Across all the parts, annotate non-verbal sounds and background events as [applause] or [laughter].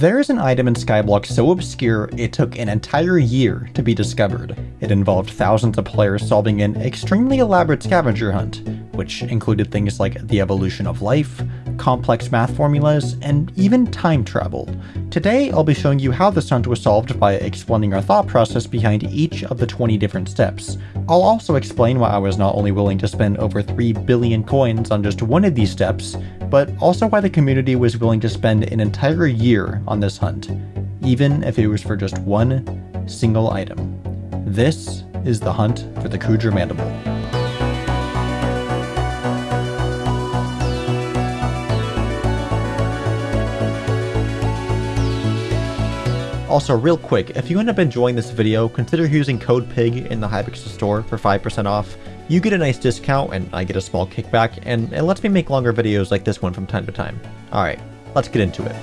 There is an item in Skyblock so obscure it took an entire year to be discovered. It involved thousands of players solving an extremely elaborate scavenger hunt, which included things like the evolution of life, complex math formulas, and even time travel. Today, I'll be showing you how this hunt was solved by explaining our thought process behind each of the 20 different steps. I'll also explain why I was not only willing to spend over 3 billion coins on just one of these steps, but also why the community was willing to spend an entire year on this hunt, even if it was for just one single item. This is the hunt for the Kuudra Mandible. Also, real quick, if you end up enjoying this video, consider using code PIG in the Hypixel store for 5% off. You get a nice discount, and I get a small kickback, and it lets me make longer videos like this one from time to time. Alright, let's get into it.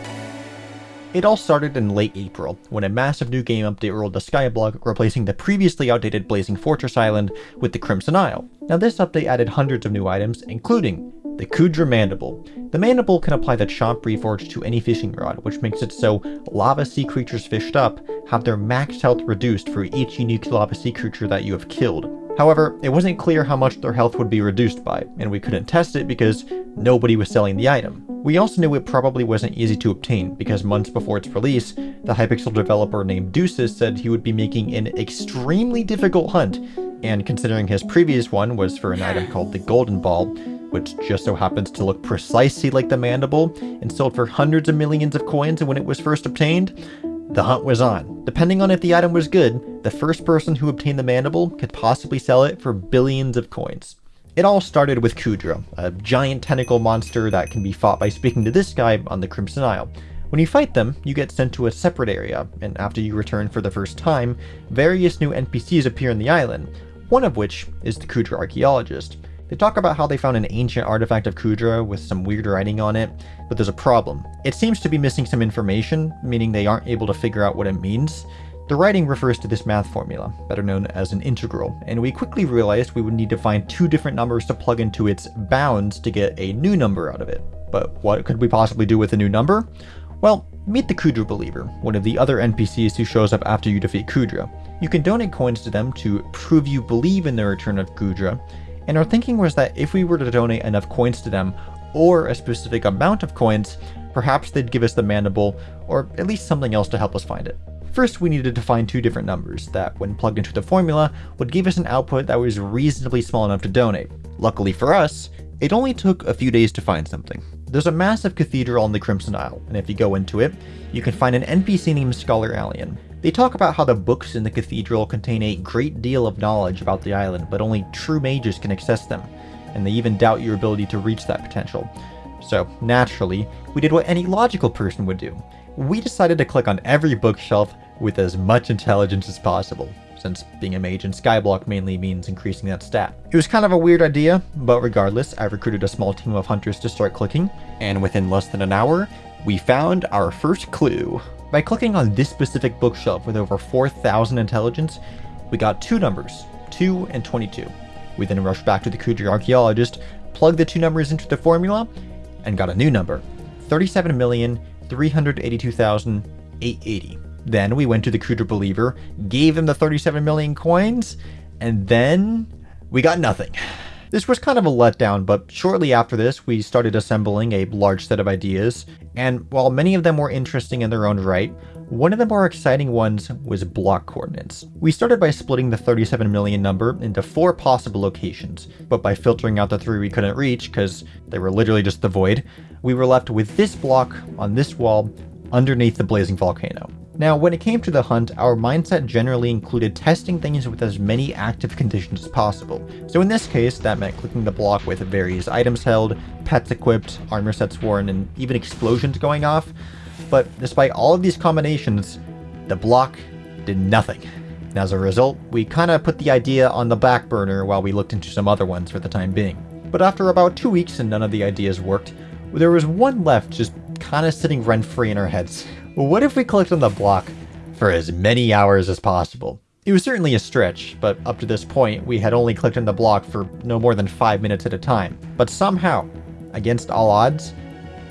It all started in late April, when a massive new game update rolled to Skyblock, replacing the previously outdated Blazing Fortress Island with the Crimson Isle. Now this update added hundreds of new items, including the Kuudra Mandible. The Mandible can apply the Chomp Reforged to any fishing rod, which makes it so lava sea creatures fished up have their max health reduced for each unique lava sea creature that you have killed. However, it wasn't clear how much their health would be reduced by, and we couldn't test it because nobody was selling the item. We also knew it probably wasn't easy to obtain, because months before its release, the Hypixel developer named Deuces said he would be making an extremely difficult hunt, and considering his previous one was for an item called the Golden Ball, which just so happens to look precisely like the mandible and sold for hundreds of millions of coins when it was first obtained, the hunt was on. Depending on if the item was good, the first person who obtained the mandible could possibly sell it for billions of coins. It all started with Kuudra, a giant tentacle monster that can be fought by speaking to this guy on the Crimson Isle. When you fight them, you get sent to a separate area, and after you return for the first time, various new NPCs appear in the island, one of which is the Kuudra Archaeologist. They talk about how they found an ancient artifact of Kuudra with some weird writing on it, but there's a problem. It seems to be missing some information, meaning they aren't able to figure out what it means. The writing refers to this math formula, better known as an integral, and we quickly realized we would need to find two different numbers to plug into its bounds to get a new number out of it. But what could we possibly do with a new number? Well, meet the Kuudra Believer, one of the other NPCs who shows up after you defeat Kuudra. You can donate coins to them to prove you believe in the return of Kuudra, and our thinking was that if we were to donate enough coins to them, or a specific amount of coins, perhaps they'd give us the mandible, or at least something else to help us find it. First, we needed to find two different numbers that, when plugged into the formula, would give us an output that was reasonably small enough to donate. Luckily for us, it only took a few days to find something. There's a massive cathedral on the Crimson Isle, and if you go into it, you can find an NPC named Scholar Alien. They talk about how the books in the cathedral contain a great deal of knowledge about the island, but only true mages can access them, and they even doubt your ability to reach that potential. So, naturally, we did what any logical person would do. We decided to click on every bookshelf with as much intelligence as possible, since being a mage in Skyblock mainly means increasing that stat. It was kind of a weird idea, but regardless, I recruited a small team of hunters to start clicking, and within less than an hour, we found our first clue. By clicking on this specific bookshelf with over 4,000 intelligence, we got two numbers, 2 and 22. We then rushed back to the Kuudra archaeologist, plugged the two numbers into the formula, and got a new number, 37,382,880. Then we went to the Kuudra believer, gave him the 37 million coins, and then we got nothing. This was kind of a letdown, but shortly after this, we started assembling a large set of ideas, and while many of them were interesting in their own right, one of the more exciting ones was block coordinates. We started by splitting the 37 million number into four possible locations, but by filtering out the three we couldn't reach, because they were literally just the void, we were left with this block on this wall underneath the blazing volcano. Now, when it came to the hunt, our mindset generally included testing things with as many active conditions as possible. So in this case, that meant clicking the block with various items held, pets equipped, armor sets worn, and even explosions going off. But despite all of these combinations, the block did nothing. And as a result, we kinda put the idea on the back burner while we looked into some other ones for the time being. But after about two weeks and none of the ideas worked, there was one left just kinda sitting rent-free in our heads. What if we clicked on the block for as many hours as possible? It was certainly a stretch, but up to this point, we had only clicked on the block for no more than 5 minutes at a time. But somehow, against all odds,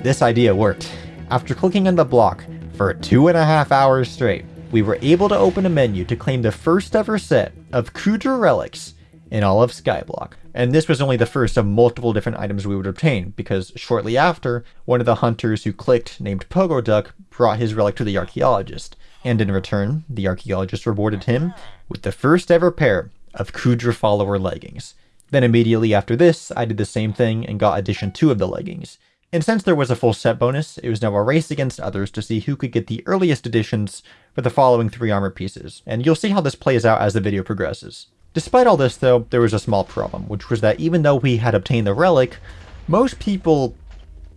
this idea worked. After clicking on the block For two and a half hours straight, we were able to open a menu to claim the first ever set of Kuudra relics in all of Skyblock. And this was only the first of multiple different items we would obtain, because shortly after, one of the hunters who clicked, named Pogo Duck, brought his relic to the archaeologist. And in return, the archaeologist rewarded him with the first ever pair of Kuudra follower leggings. Then immediately after this, I did the same thing and got edition 2 of the leggings. And since there was a full set bonus, it was now a race against others to see who could get the earliest editions for the following three armor pieces, and you'll see how this plays out as the video progresses. Despite all this though, there was a small problem, which was that even though we had obtained the relic, most people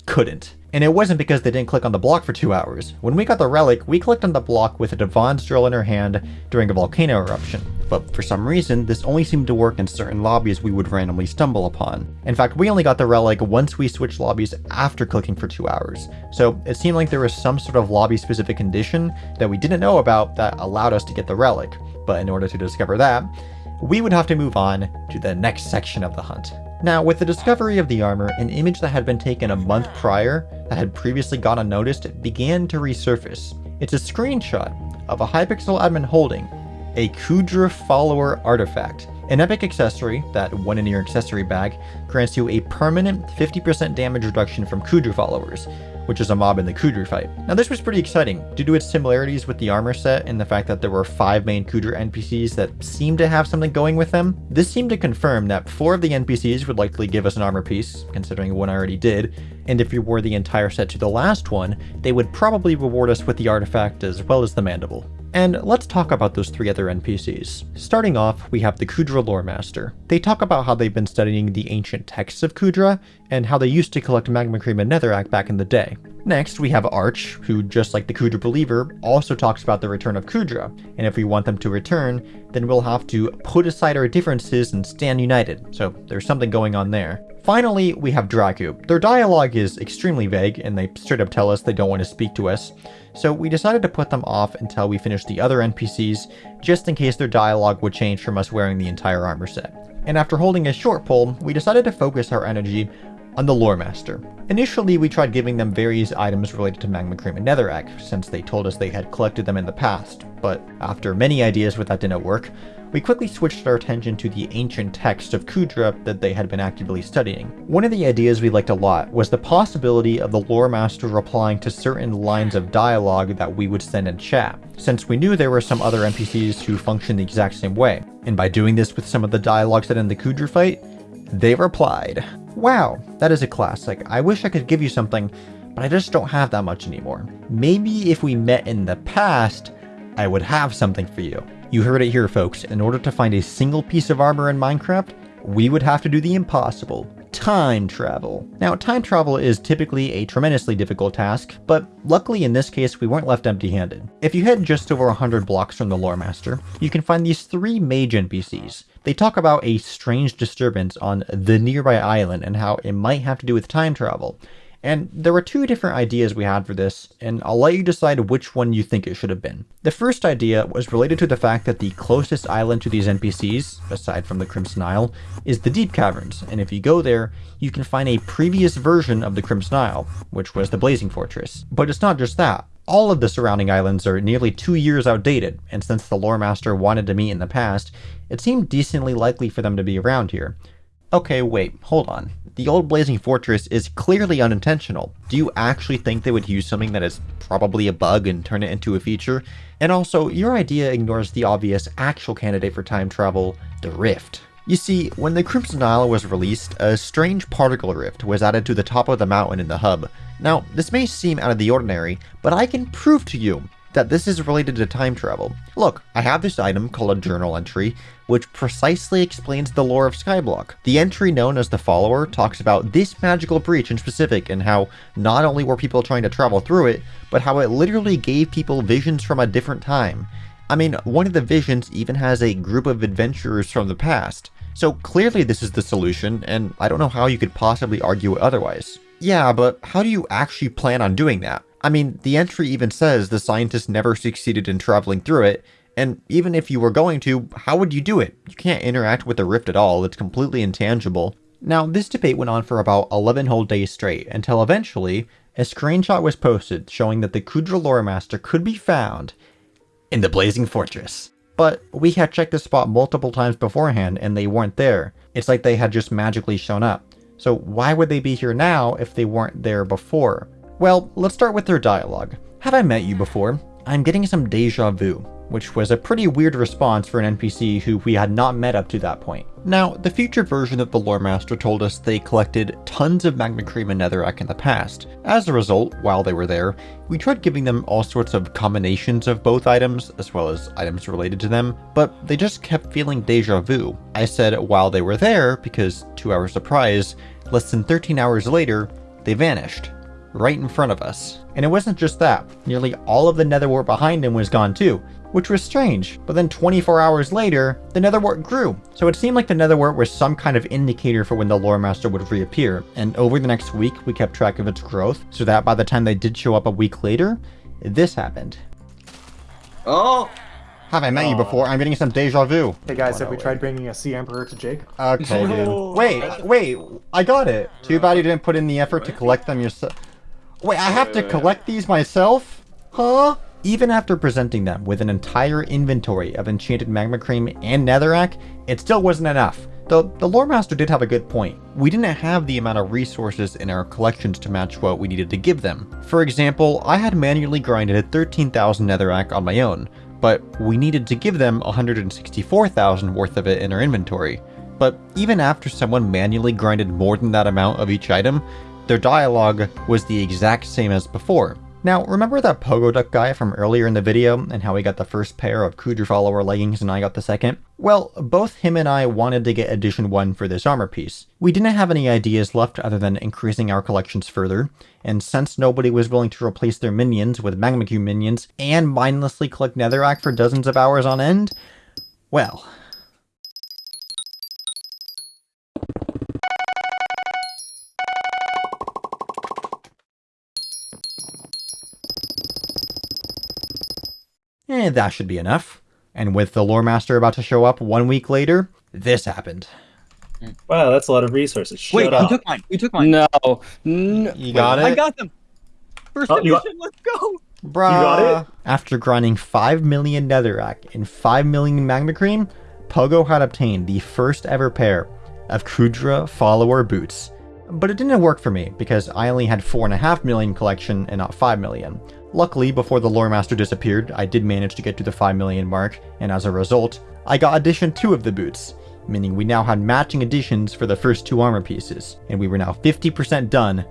couldn't. And it wasn't because they didn't click on the block for two hours. When we got the relic, we clicked on the block with a Divan's drill in her hand during a volcano eruption. But for some reason, this only seemed to work in certain lobbies we would randomly stumble upon. In fact, we only got the relic once we switched lobbies after clicking for two hours. So it seemed like there was some sort of lobby specific condition that we didn't know about that allowed us to get the relic. But in order to discover that, we would have to move on to the next section of the hunt. Now, with the discovery of the armor, an image that had been taken a month prior, that had previously gone unnoticed, began to resurface. It's a screenshot of a Hypixel admin holding a Kuudra follower artifact, an epic accessory that, when in your accessory bag, grants you a permanent 50% damage reduction from Kuudra followers, which is a mob in the Kuudra fight. Now this was pretty exciting, due to its similarities with the armor set and the fact that there were 5 main Kuudra NPCs that seemed to have something going with them. This seemed to confirm that 4 of the NPCs would likely give us an armor piece, considering one I already did, and if you wore the entire set to the last one, they would probably reward us with the artifact as well as the mandible. And let's talk about those three other NPCs. Starting off, we have the Kuudra Lore Master. They talk about how they've been studying the ancient texts of Kuudra, and how they used to collect magma cream and netherrack back in the day. Next, we have Arch, who, just like the Kuudra Believer, also talks about the return of Kuudra, and if we want them to return, then we'll have to put aside our differences and stand united, so there's something going on there. Finally, we have Draku. Their dialogue is extremely vague, and they straight up tell us they don't want to speak to us, so we decided to put them off until we finished the other NPCs, just in case their dialogue would change from us wearing the entire armor set. And after holding a short poll, we decided to focus our energy on the Lore Master. Initially, we tried giving them various items related to Magma Cream and Netherrack, since they told us they had collected them in the past, but after many ideas with that didn't work, we quickly switched our attention to the ancient text of Kuudra that they had been actively studying. One of the ideas we liked a lot was the possibility of the lore master replying to certain lines of dialogue that we would send in chat, since we knew there were some other NPCs who functioned the exact same way. And by doing this with some of the dialogue set in the Kuudra fight, they replied, Wow, that is a classic. I wish I could give you something, but I just don't have that much anymore. Maybe if we met in the past, I would have something for you. You heard it here folks, in order to find a single piece of armor in Minecraft, we would have to do the impossible. Time travel. Now, time travel is typically a tremendously difficult task, but luckily in this case we weren't left empty-handed. If you head just over 100 blocks from the Lore Master, you can find these three mage NPCs. They talk about a strange disturbance on the nearby island and how it might have to do with time travel. And there were two different ideas we had for this, and I'll let you decide which one you think it should have been. The first idea was related to the fact that the closest island to these NPCs, aside from the Crimson Isle, is the Deep Caverns, and if you go there, you can find a previous version of the Crimson Isle, which was the Blazing Fortress. But it's not just that. All of the surrounding islands are nearly two years outdated, and since the Lore Master wanted to meet in the past, it seemed decently likely for them to be around here. Okay, wait, hold on. The old Blazing Fortress is clearly unintentional. Do you actually think they would use something that is probably a bug and turn it into a feature? And also, your idea ignores the obvious actual candidate for time travel, the Rift. You see, when the Crimson Isle was released, a strange particle rift was added to the top of the mountain in the hub. Now, this may seem out of the ordinary, but I can prove to you that this is related to time travel. Look, I have this item called a journal entry, which precisely explains the lore of Skyblock. The entry known as the Follower talks about this magical breach in specific and how not only were people trying to travel through it, but how it literally gave people visions from a different time. I mean, one of the visions even has a group of adventurers from the past. So clearly this is the solution, and I don't know how you could possibly argue otherwise. Yeah, but how do you actually plan on doing that? I mean, the entry even says the scientists never succeeded in traveling through it, and even if you were going to, how would you do it? You can't interact with the rift at all, it's completely intangible. Now, this debate went on for about 11 whole days straight, until eventually, a screenshot was posted showing that the Kuudra Lore Master could be found in the Blazing Fortress. But we had checked the spot multiple times beforehand and they weren't there. It's like they had just magically shown up. So why would they be here now if they weren't there before? Well, let's start with their dialogue. Have I met you before? I'm getting some deja vu which was a pretty weird response for an NPC who we had not met up to that point. Now, the future version of the Lore Master told us they collected tons of Magma Cream and Netherrack in the past. As a result, while they were there, we tried giving them all sorts of combinations of both items, as well as items related to them, but they just kept feeling deja vu. I said while they were there, because to our surprise, less than 13 hours later, they vanished right in front of us. And it wasn't just that, nearly all of the nether netherwart behind him was gone too, which was strange. But then 24 hours later, the nether netherwart grew. So it seemed like the nether netherwart was some kind of indicator for when the lore master would reappear. And over the next week, we kept track of its growth, so that by the time they did show up a week later, this happened. Oh! Have I met you oh. before? I'm getting some deja vu. Hey guys, Oh, have we way. tried bringing a sea emperor to Jake? Okay, dude. [laughs] Wait, wait, I got it. Too bad you didn't put in the effort to collect them yourself. Wait, I have to collect these myself? Huh? Even after presenting them with an entire inventory of enchanted magma cream and netherrack, it still wasn't enough. Though the lore master did have a good point. We didn't have the amount of resources in our collections to match what we needed to give them. For example, I had manually grinded 13,000 netherrack on my own, but we needed to give them 164,000 worth of it in our inventory. But even after someone manually grinded more than that amount of each item, their dialogue was the exact same as before. Now, remember that Pogo Duck guy from earlier in the video and how he got the first pair of Kuudra follower leggings and I got the second? Well, both him and I wanted to get edition 1 for this armor piece. We didn't have any ideas left other than increasing our collections further, and since nobody was willing to replace their minions with Magma Cube minions and mindlessly collect Netherrack for dozens of hours on end, well, Eh, that should be enough. And with the lore master about to show up one week later, this happened. Wow, that's a lot of resources. Shut Wait, up. you took mine. You took mine. No. no. You got I it? I got them. First Oh, you got- edition, let's go. Bruh. got it? After grinding 5 million netherrack and 5 million magma cream, Pogo had obtained the first ever pair of Kuudra follower boots. But it didn't work for me because I only had 4.5 million collection and not 5 million. Luckily, before the lore master disappeared, I did manage to get to the 5 million mark, and as a result, I got edition 2 of the boots, meaning we now had matching editions for the first two armor pieces, and we were now 50% done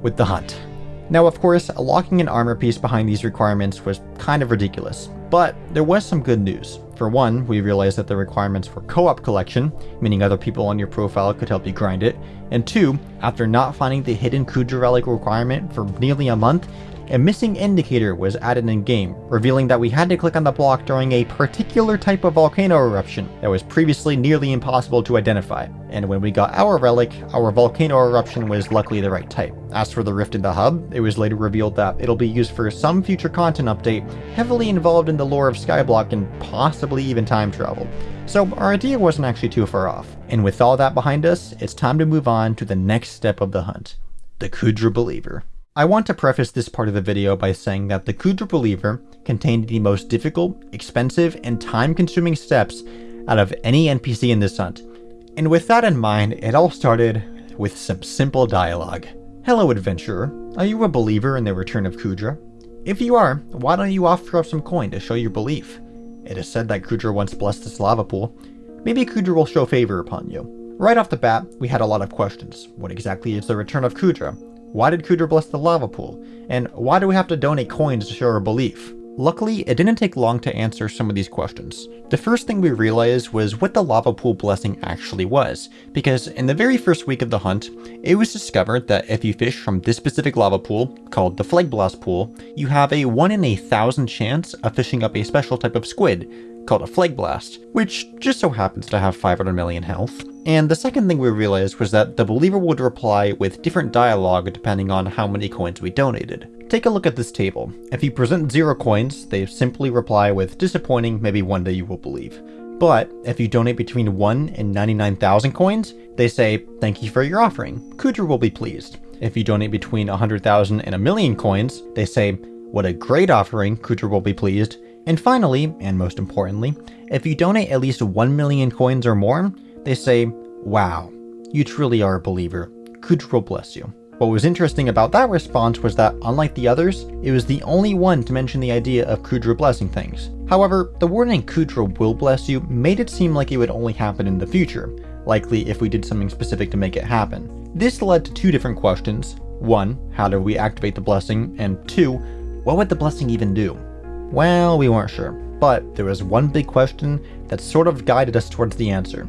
with the hunt. Now, of course, locking an armor piece behind these requirements was kind of ridiculous, but there was some good news. For one, we realized that the requirements for co-op collection, meaning other people on your profile could help you grind it, and two, after not finding the hidden Kuudra relic requirement for nearly a month, a missing indicator was added in-game, revealing that we had to click on the block during a particular type of volcano eruption that was previously nearly impossible to identify. And when we got our relic, our volcano eruption was luckily the right type. As for the rift in the hub, it was later revealed that it'll be used for some future content update, heavily involved in the lore of Skyblock and possibly even time travel. So our idea wasn't actually too far off. And with all that behind us, it's time to move on to the next step of the hunt. The Kuudra Believer. I want to preface this part of the video by saying that the Kuudra Believer contained the most difficult, expensive, and time-consuming steps out of any NPC in this hunt. And with that in mind, it all started with some simple dialogue. Hello adventurer, are you a believer in the return of Kuudra? If you are, why don't you offer up some coin to show your belief? It is said that Kuudra once blessed this lava pool. Maybe Kuudra will show favor upon you. Right off the bat, we had a lot of questions. What exactly is the return of Kuudra? Why did Kuudra bless the lava pool? And why do we have to donate coins to show our belief? Luckily, it didn't take long to answer some of these questions. The first thing we realized was what the lava pool blessing actually was, because in the very first week of the hunt, it was discovered that if you fish from this specific lava pool, called the Plhlegblast Pool, you have a 1 in a thousand chance of fishing up a special type of squid, called a Plhlegblast, which just so happens to have 500 million health. And the second thing we realized was that the believer would reply with different dialogue depending on how many coins we donated. Take a look at this table. If you present zero coins, they simply reply with disappointing, maybe one day you will believe. But if you donate between 1 and 99,000 coins, they say, thank you for your offering. Kuudra will be pleased. If you donate between 100,000 and a million coins, they say, what a great offering, Kuudra will be pleased. And finally, and most importantly, if you donate at least 1 million coins or more, they say, wow, you truly are a believer. Kuudra will bless you. What was interesting about that response was that, unlike the others, it was the only one to mention the idea of Kuudra blessing things. However, the wording Kuudra will bless you made it seem like it would only happen in the future, likely if we did something specific to make it happen. This led to two different questions. One, how do we activate the blessing? And two, what would the blessing even do? Well, we weren't sure, but there was one big question that sort of guided us towards the answer.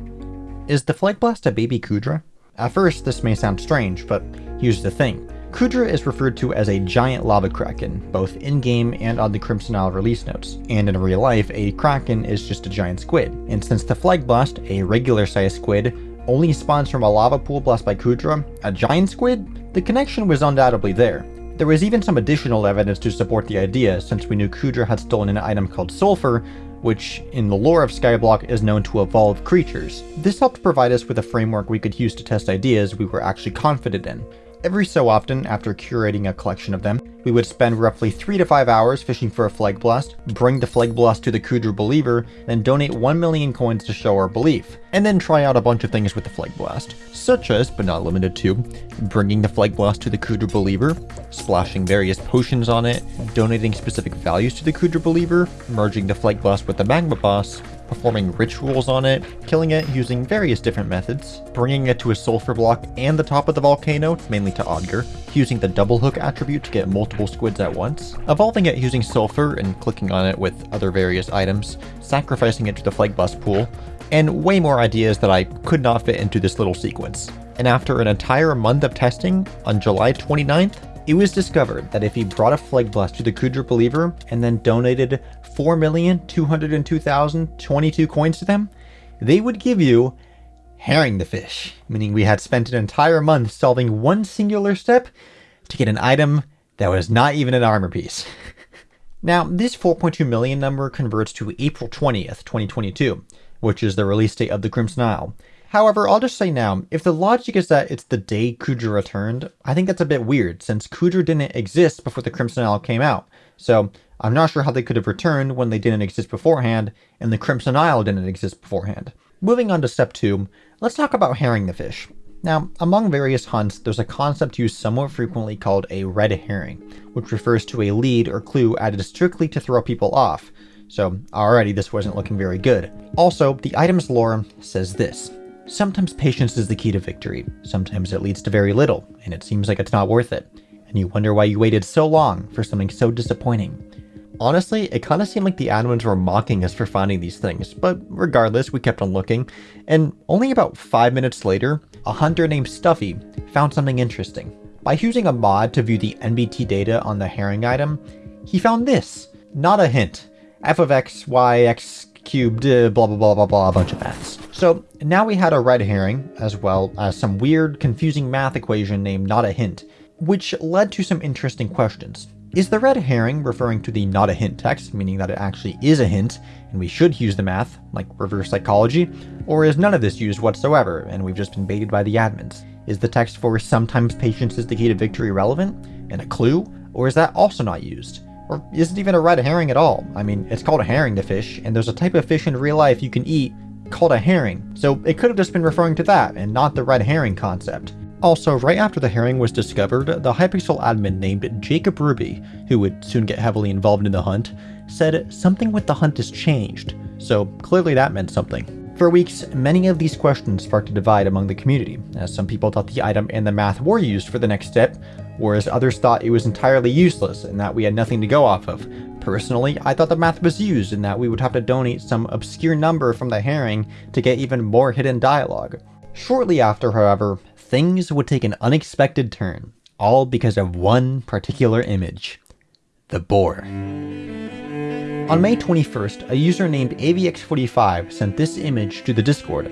Is the Plhlegblast a baby Kuudra? At first, this may sound strange, but here's the thing. Kuudra is referred to as a giant lava kraken, both in-game and on the Crimson Isle release notes, and in real life, a kraken is just a giant squid. And since the Plhlegblast, a regular-sized squid, only spawns from a lava pool blessed by Kuudra, a giant squid, the connection was undoubtedly there. There was even some additional evidence to support the idea, since we knew Kuudra had stolen an item called Sulfur, which in the lore of Skyblock is known to evolve creatures. This helped provide us with a framework we could use to test ideas we were actually confident in. Every so often, after curating a collection of them, we would spend roughly 3 to 5 hours fishing for a Plhlegblast, bring the Plhlegblast to the Kuudra Believer, then donate 1 million coins to show our belief, and then try out a bunch of things with the Plhlegblast, such as, but not limited to, bringing the Plhlegblast to the Kuudra Believer, splashing various potions on it, donating specific values to the Kuudra Believer, merging the Plhlegblast with the Magma Boss, performing rituals on it, killing it using various different methods, bringing it to a sulfur block and the top of the volcano, mainly to Odger, using the double hook attribute to get multiple squids at once, evolving it using sulfur and clicking on it with other various items, sacrificing it to the Plhlegblast pool, and way more ideas that I could not fit into this little sequence. And after an entire month of testing, on July 29th, it was discovered that if he brought a Plhlegblast to the Kuudra Believer and then donated 4,202,022 coins to them, they would give you herring the fish, meaning we had spent an entire month solving one singular step to get an item that was not even an armor piece. [laughs] now, this 4.2 million number converts to April 20th, 2022, which is the release date of the Crimson Isle. However, I'll just say now, if the logic is that it's the day Kuudra returned, I think that's a bit weird, since Kuudra didn't exist before the Crimson Isle came out. So, I'm not sure how they could have returned when they didn't exist beforehand, and the Crimson Isle didn't exist beforehand. Moving on to step 2, let's talk about herring the fish. Now, among various hunts, there's a concept used somewhat frequently called a red herring, which refers to a lead or clue added strictly to throw people off. So, already this wasn't looking very good. Also, the item's lore says this. Sometimes patience is the key to victory, sometimes it leads to very little, and it seems like it's not worth it. And you wonder why you waited so long for something so disappointing. Honestly, it kind of seemed like the admins were mocking us for finding these things, but regardless, we kept on looking, and only about 5 minutes later, a hunter named Stuffy found something interesting. By using a mod to view the NBT data on the herring item, he found this. Not a hint. f of x, y, x cubed, uh, blah blah blah blah blah, a bunch of maths. So now we had a red herring, as well as some weird, confusing math equation named not a hint, which led to some interesting questions. Is the red herring referring to the not a hint text, meaning that it actually is a hint, and we should use the math, like reverse psychology? Or is none of this used whatsoever, and we've just been baited by the admins? Is the text for sometimes patience is the key to victory relevant, and a clue? Or is that also not used? Or is it even a red herring at all? I mean, it's called a herring to fish, and there's a type of fish in real life you can eat called a herring, so it could have just been referring to that, and not the red herring concept. Also, right after the herring was discovered, the Hypixel admin named Jacob Ruby, who would soon get heavily involved in the hunt, said something with the hunt has changed, so clearly that meant something. For weeks, many of these questions sparked a divide among the community, as some people thought the item and the math were used for the next step, whereas others thought it was entirely useless and that we had nothing to go off of. Personally, I thought the math was used and that we would have to donate some obscure number from the herring to get even more hidden dialogue. Shortly after, however, things would take an unexpected turn, all because of one particular image. The boar. On May 21st, a user named AVX45 sent this image to the Discord.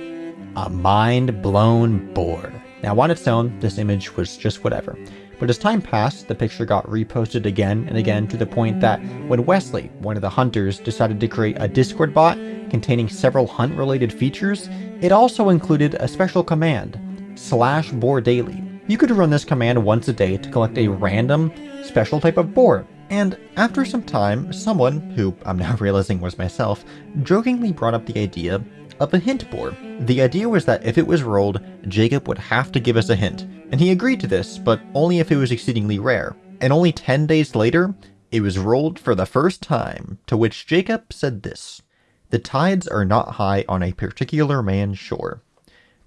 A mind-blown boar. Now on its own, this image was just whatever. But as time passed, the picture got reposted again and again to the point that when Wesley, one of the hunters, decided to create a Discord bot containing several hunt-related features, it also included a special command, slash boar daily, You could run this command once a day to collect a random, special type of boar. And after some time, someone, who I'm now [laughs] realizing was myself, jokingly brought up the idea of a hint boar. The idea was that if it was rolled, Jacob would have to give us a hint, and he agreed to this, but only if it was exceedingly rare. And only 10 days later, it was rolled for the first time, to which Jacob said this. The tides are not high on a particular man's shore.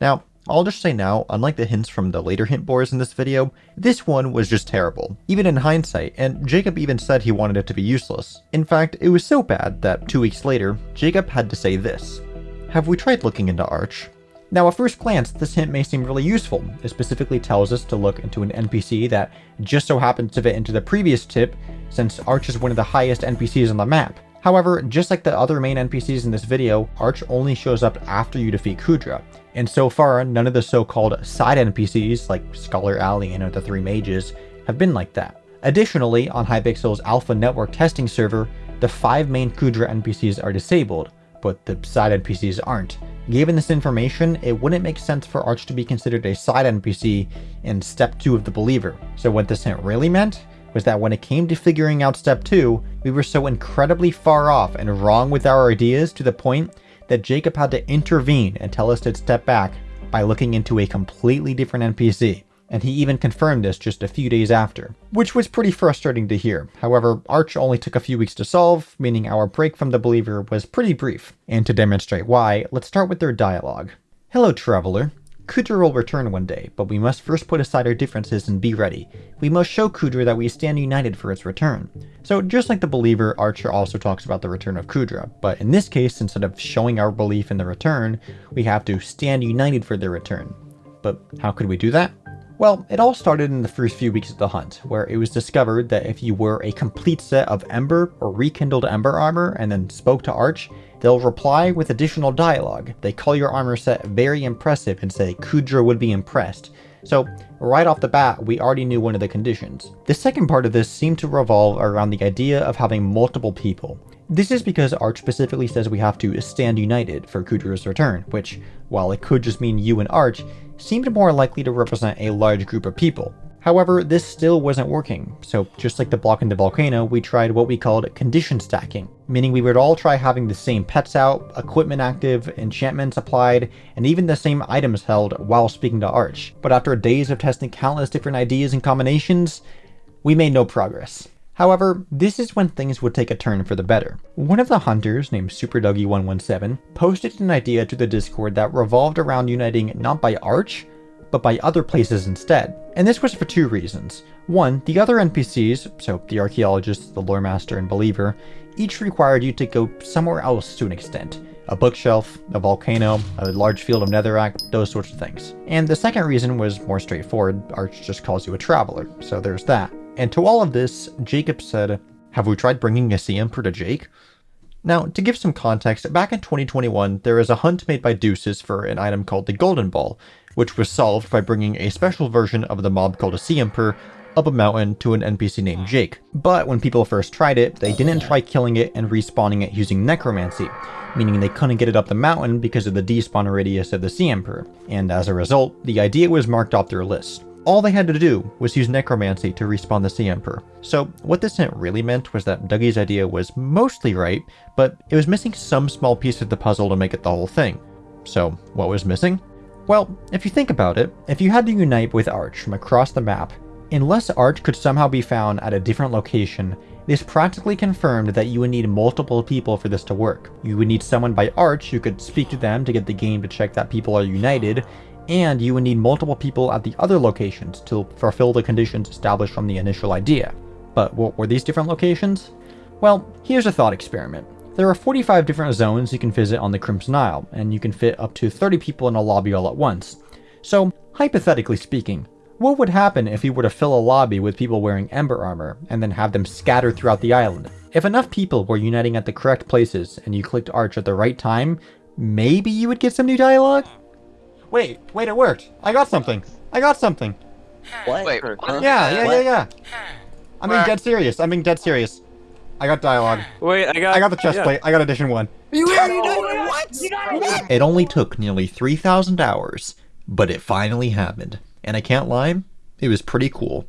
Now, I'll just say now, unlike the hints from the later hint boards in this video, this one was just terrible, even in hindsight, and Jacob even said he wanted it to be useless. In fact, it was so bad that two weeks later, Jacob had to say this. Have we tried looking into Arch? Now at first glance, this hint may seem really useful. It specifically tells us to look into an NPC that just so happens to fit into the previous tip, since Arch is one of the highest NPCs on the map. However, just like the other main NPCs in this video, Arch only shows up after you defeat Kuudra, and so far, none of the so-called side NPCs, like Scholar Alien or the Three Mages, have been like that. Additionally, on Hypixel's alpha network testing server, the five main Kuudra NPCs are disabled, but the side NPCs aren't. Given this information, it wouldn't make sense for Arch to be considered a side NPC in Step 2 of the Believer. So what this hint really meant was that when it came to figuring out Step 2, we were so incredibly far off and wrong with our ideas to the point that Jacob had to intervene and tell us to step back by looking into a completely different NPC. And he even confirmed this just a few days after, which was pretty frustrating to hear. However, Arch only took a few weeks to solve, meaning our break from the Believer was pretty brief. And to demonstrate why, let's start with their dialogue. Hello, Traveler. Kuudra will return one day, but we must first put aside our differences and be ready. We must show Kuudra that we stand united for its return. So just like the Believer, Archer also talks about the return of Kuudra, but in this case, instead of showing our belief in the return, we have to stand united for their return. But how could we do that? Well, it all started in the first few weeks of the hunt, where it was discovered that if you wore a complete set of Ember or rekindled Ember armor and then spoke to Arch, they'll reply with additional dialogue. They call your armor set very impressive and say Kuudra would be impressed. So right off the bat, we already knew one of the conditions. The second part of this seemed to revolve around the idea of having multiple people. This is because Arch specifically says we have to stand united for Kuudra's return, which, while it could just mean you and Arch, seemed more likely to represent a large group of people. However, this still wasn't working, so just like the block in the volcano, we tried what we called condition stacking, meaning we would all try having the same pets out, equipment active, enchantments applied, and even the same items held while speaking to Arch. But after days of testing countless different ideas and combinations, we made no progress. However, this is when things would take a turn for the better. One of the hunters, named SuperDougie117, posted an idea to the Discord that revolved around uniting not by Arch, but by other places instead. And this was for two reasons. One, the other NPCs, so the Archaeologist, the Lore Master, and Believer, each required you to go somewhere else to an extent. A bookshelf, a volcano, a large field of netherrack, those sorts of things. And the second reason was more straightforward, Arch just calls you a traveler, so there's that. And to all of this, Jacob said, Have we tried bringing a sea emperor to Jake? Now, to give some context, back in 2021, there was a hunt made by Deuces for an item called the Golden Ball, which was solved by bringing a special version of the mob called a Sea Emperor up a mountain to an NPC named Jake. But when people first tried it, they didn't try killing it and respawning it using necromancy, meaning they couldn't get it up the mountain because of the despawn radius of the Sea Emperor, and as a result, the idea was marked off their list all they had to do was use necromancy to respawn the Sea Emperor. So what this really meant was that Dougie's idea was mostly right, but it was missing some small piece of the puzzle to make it the whole thing. So what was missing? Well, if you think about it, if you had to unite with Arch from across the map, unless Arch could somehow be found at a different location, this practically confirmed that you would need multiple people for this to work. You would need someone by Arch who could speak to them to get the game to check that people are united, and you would need multiple people at the other locations to fulfill the conditions established from the initial idea. But what were these different locations? Well, here's a thought experiment. There are 45 different zones you can visit on the Crimson Isle, and you can fit up to 30 people in a lobby all at once. So, hypothetically speaking, what would happen if you were to fill a lobby with people wearing Ember armor, and then have them scattered throughout the island? If enough people were uniting at the correct places, and you clicked Arch at the right time, maybe you would get some new dialogue? Wait, wait, it worked. I got something. I got something. What? Wait, huh? Yeah, yeah, yeah, yeah. I'm being dead serious. I'm being dead serious. I got dialogue. Wait, I got. I got the chest yeah. plate. I got edition one. You already did What? It only took nearly 3,000 hours, but it finally happened. And I can't lie, it was pretty cool.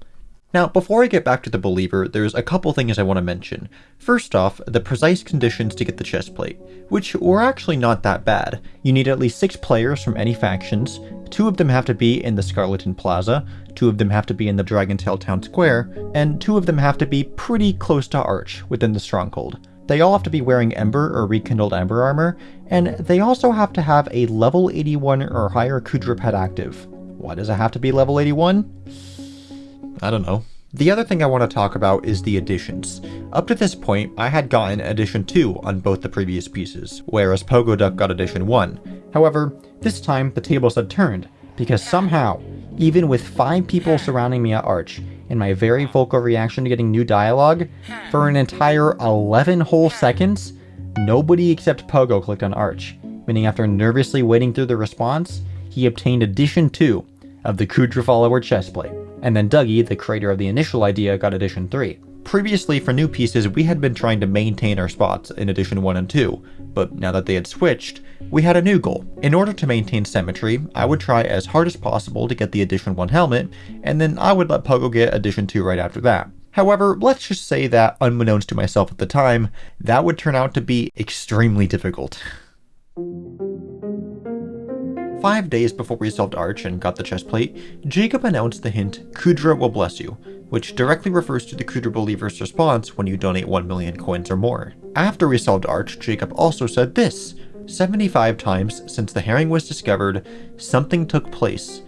Now, before I get back to the Believer, there's a couple things I want to mention. First off, the precise conditions to get the chest plate, which were actually not that bad. You need at least 6 players from any factions, 2 of them have to be in the Scarleton Plaza, 2 of them have to be in the Dragontail Town Square, and 2 of them have to be pretty close to Arch, within the Stronghold. They all have to be wearing Ember or Rekindled Ember armor, and they also have to have a level 81 or higher Kuudra pet active. Why does it have to be level 81? I don't know. The other thing I want to talk about is the additions. Up to this point, I had gotten Edition 2 on both the previous pieces, whereas Pogo Duck got Edition 1. However, this time the tables had turned, because somehow, even with 5 people surrounding me at Arch, and my very vocal reaction to getting new dialogue, for an entire 11 whole seconds, nobody except Pogo clicked on Arch, meaning after nervously waiting through the response, he obtained Edition 2 of the Kuudra Follower chestplate and then Dougie, the creator of the initial idea, got Edition 3. Previously, for new pieces, we had been trying to maintain our spots in Edition 1 and 2, but now that they had switched, we had a new goal. In order to maintain symmetry, I would try as hard as possible to get the Edition 1 helmet, and then I would let Pogo get Edition 2 right after that. However, let's just say that, unbeknownst to myself at the time, that would turn out to be extremely difficult. Five days before we solved Arch and got the chest plate, Jacob announced the hint, Kuudra will bless you, which directly refers to the Kuudra Believer's response when you donate 1 million coins or more. After we solved Arch, Jacob also said this, 75 times since the herring was discovered, something took place,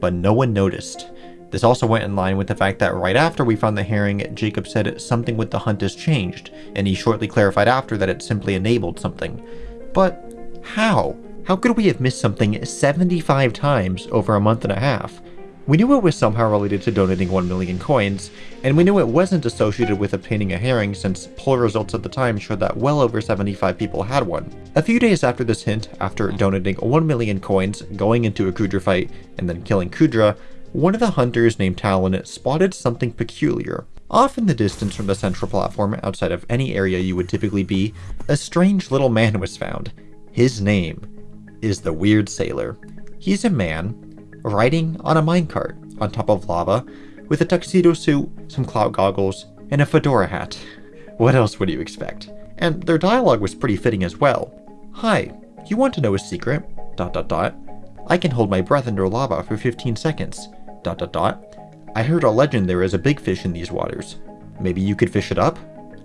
but no one noticed. This also went in line with the fact that right after we found the herring, Jacob said something with the hunt has changed, and he shortly clarified after that it simply enabled something. But how? How could we have missed something 75 times over a month and a half? We knew it was somehow related to donating 1 million coins, and we knew it wasn't associated with obtaining a herring since poll results at the time showed that well over 75 people had one. A few days after this hint, after donating 1 million coins, going into a Kuudra fight, and then killing Kuudra, one of the hunters named Talon spotted something peculiar. Off in the distance from the central platform, outside of any area you would typically be, a strange little man was found. His name is the Weird Sailor. He's a man riding on a minecart on top of lava with a tuxedo suit, some cloud goggles, and a fedora hat. [laughs] What else would you expect? And their dialogue was pretty fitting as well. Hi, you want to know a secret? Dot dot dot. I can hold my breath under lava for 15 seconds. Dot dot dot. I heard a legend there is a big fish in these waters. Maybe you could fish it up?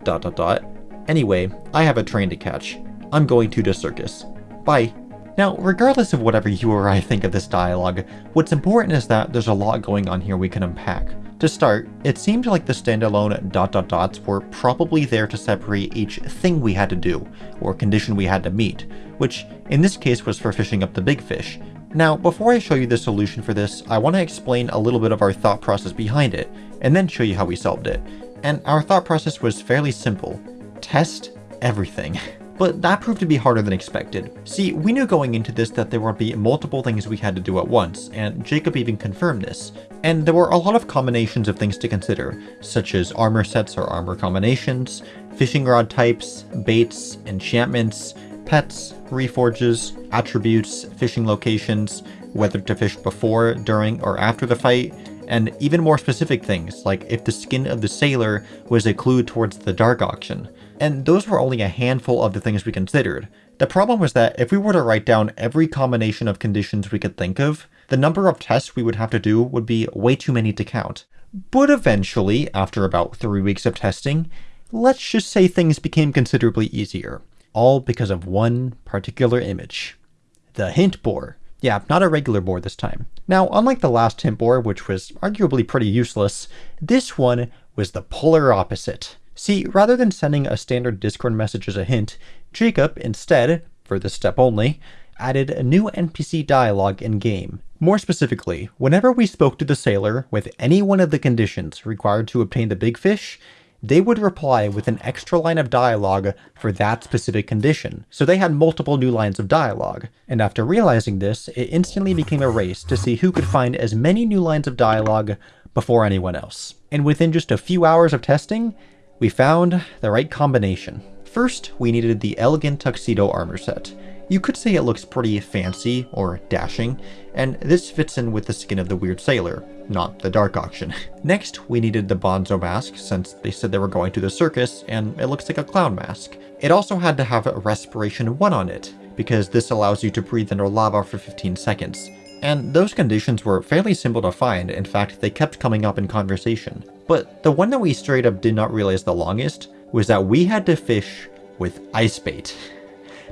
Dot dot dot. Anyway, I have a train to catch. I'm going to the circus. Bye. Now, regardless of whatever you or I think of this dialogue, what's important is that there's a lot going on here we can unpack. To start, it seemed like the standalone dot dot dots were probably there to separate each thing we had to do, or condition we had to meet, which in this case was for fishing up the big fish. Now, before I show you the solution for this, I want to explain a little bit of our thought process behind it, and then show you how we solved it. And our thought process was fairly simple. Test everything. [laughs] but that proved to be harder than expected. See, we knew going into this that there would be multiple things we had to do at once, and Jacob even confirmed this. And there were a lot of combinations of things to consider, such as armor sets or armor combinations, fishing rod types, baits, enchantments, pets, reforges, attributes, fishing locations, whether to fish before, during, or after the fight, and even more specific things, like if the skin of the sailor was a clue towards the dark auction. And those were only a handful of the things we considered. The problem was that if we were to write down every combination of conditions we could think of, the number of tests we would have to do would be way too many to count. But eventually, after about three weeks of testing, let's just say things became considerably easier. All because of one particular image. The hint boar. Yeah, not a regular boar this time. Now, unlike the last hint boar, which was arguably pretty useless, this one was the polar opposite. See, rather than sending a standard Discord message as a hint, Jacob instead, for this step only, added a new NPC dialogue in-game. More specifically, whenever we spoke to the sailor with any one of the conditions required to obtain the big fish, they would reply with an extra line of dialogue for that specific condition. So they had multiple new lines of dialogue. And after realizing this, it instantly became a race to see who could find as many new lines of dialogue before anyone else. And within just a few hours of testing, we found the right combination. First, we needed the Elegant Tuxedo armor set. You could say it looks pretty fancy or dashing, and this fits in with the skin of the weird sailor, not the dark auction. [laughs] Next, we needed the Bonzo mask since they said they were going to the circus and it looks like a clown mask. It also had to have a respiration 1 on it, because this allows you to breathe under lava for 15 seconds. And those conditions were fairly simple to find, in fact they kept coming up in conversation. But the one that we straight up did not realize the longest was that we had to fish with ice bait.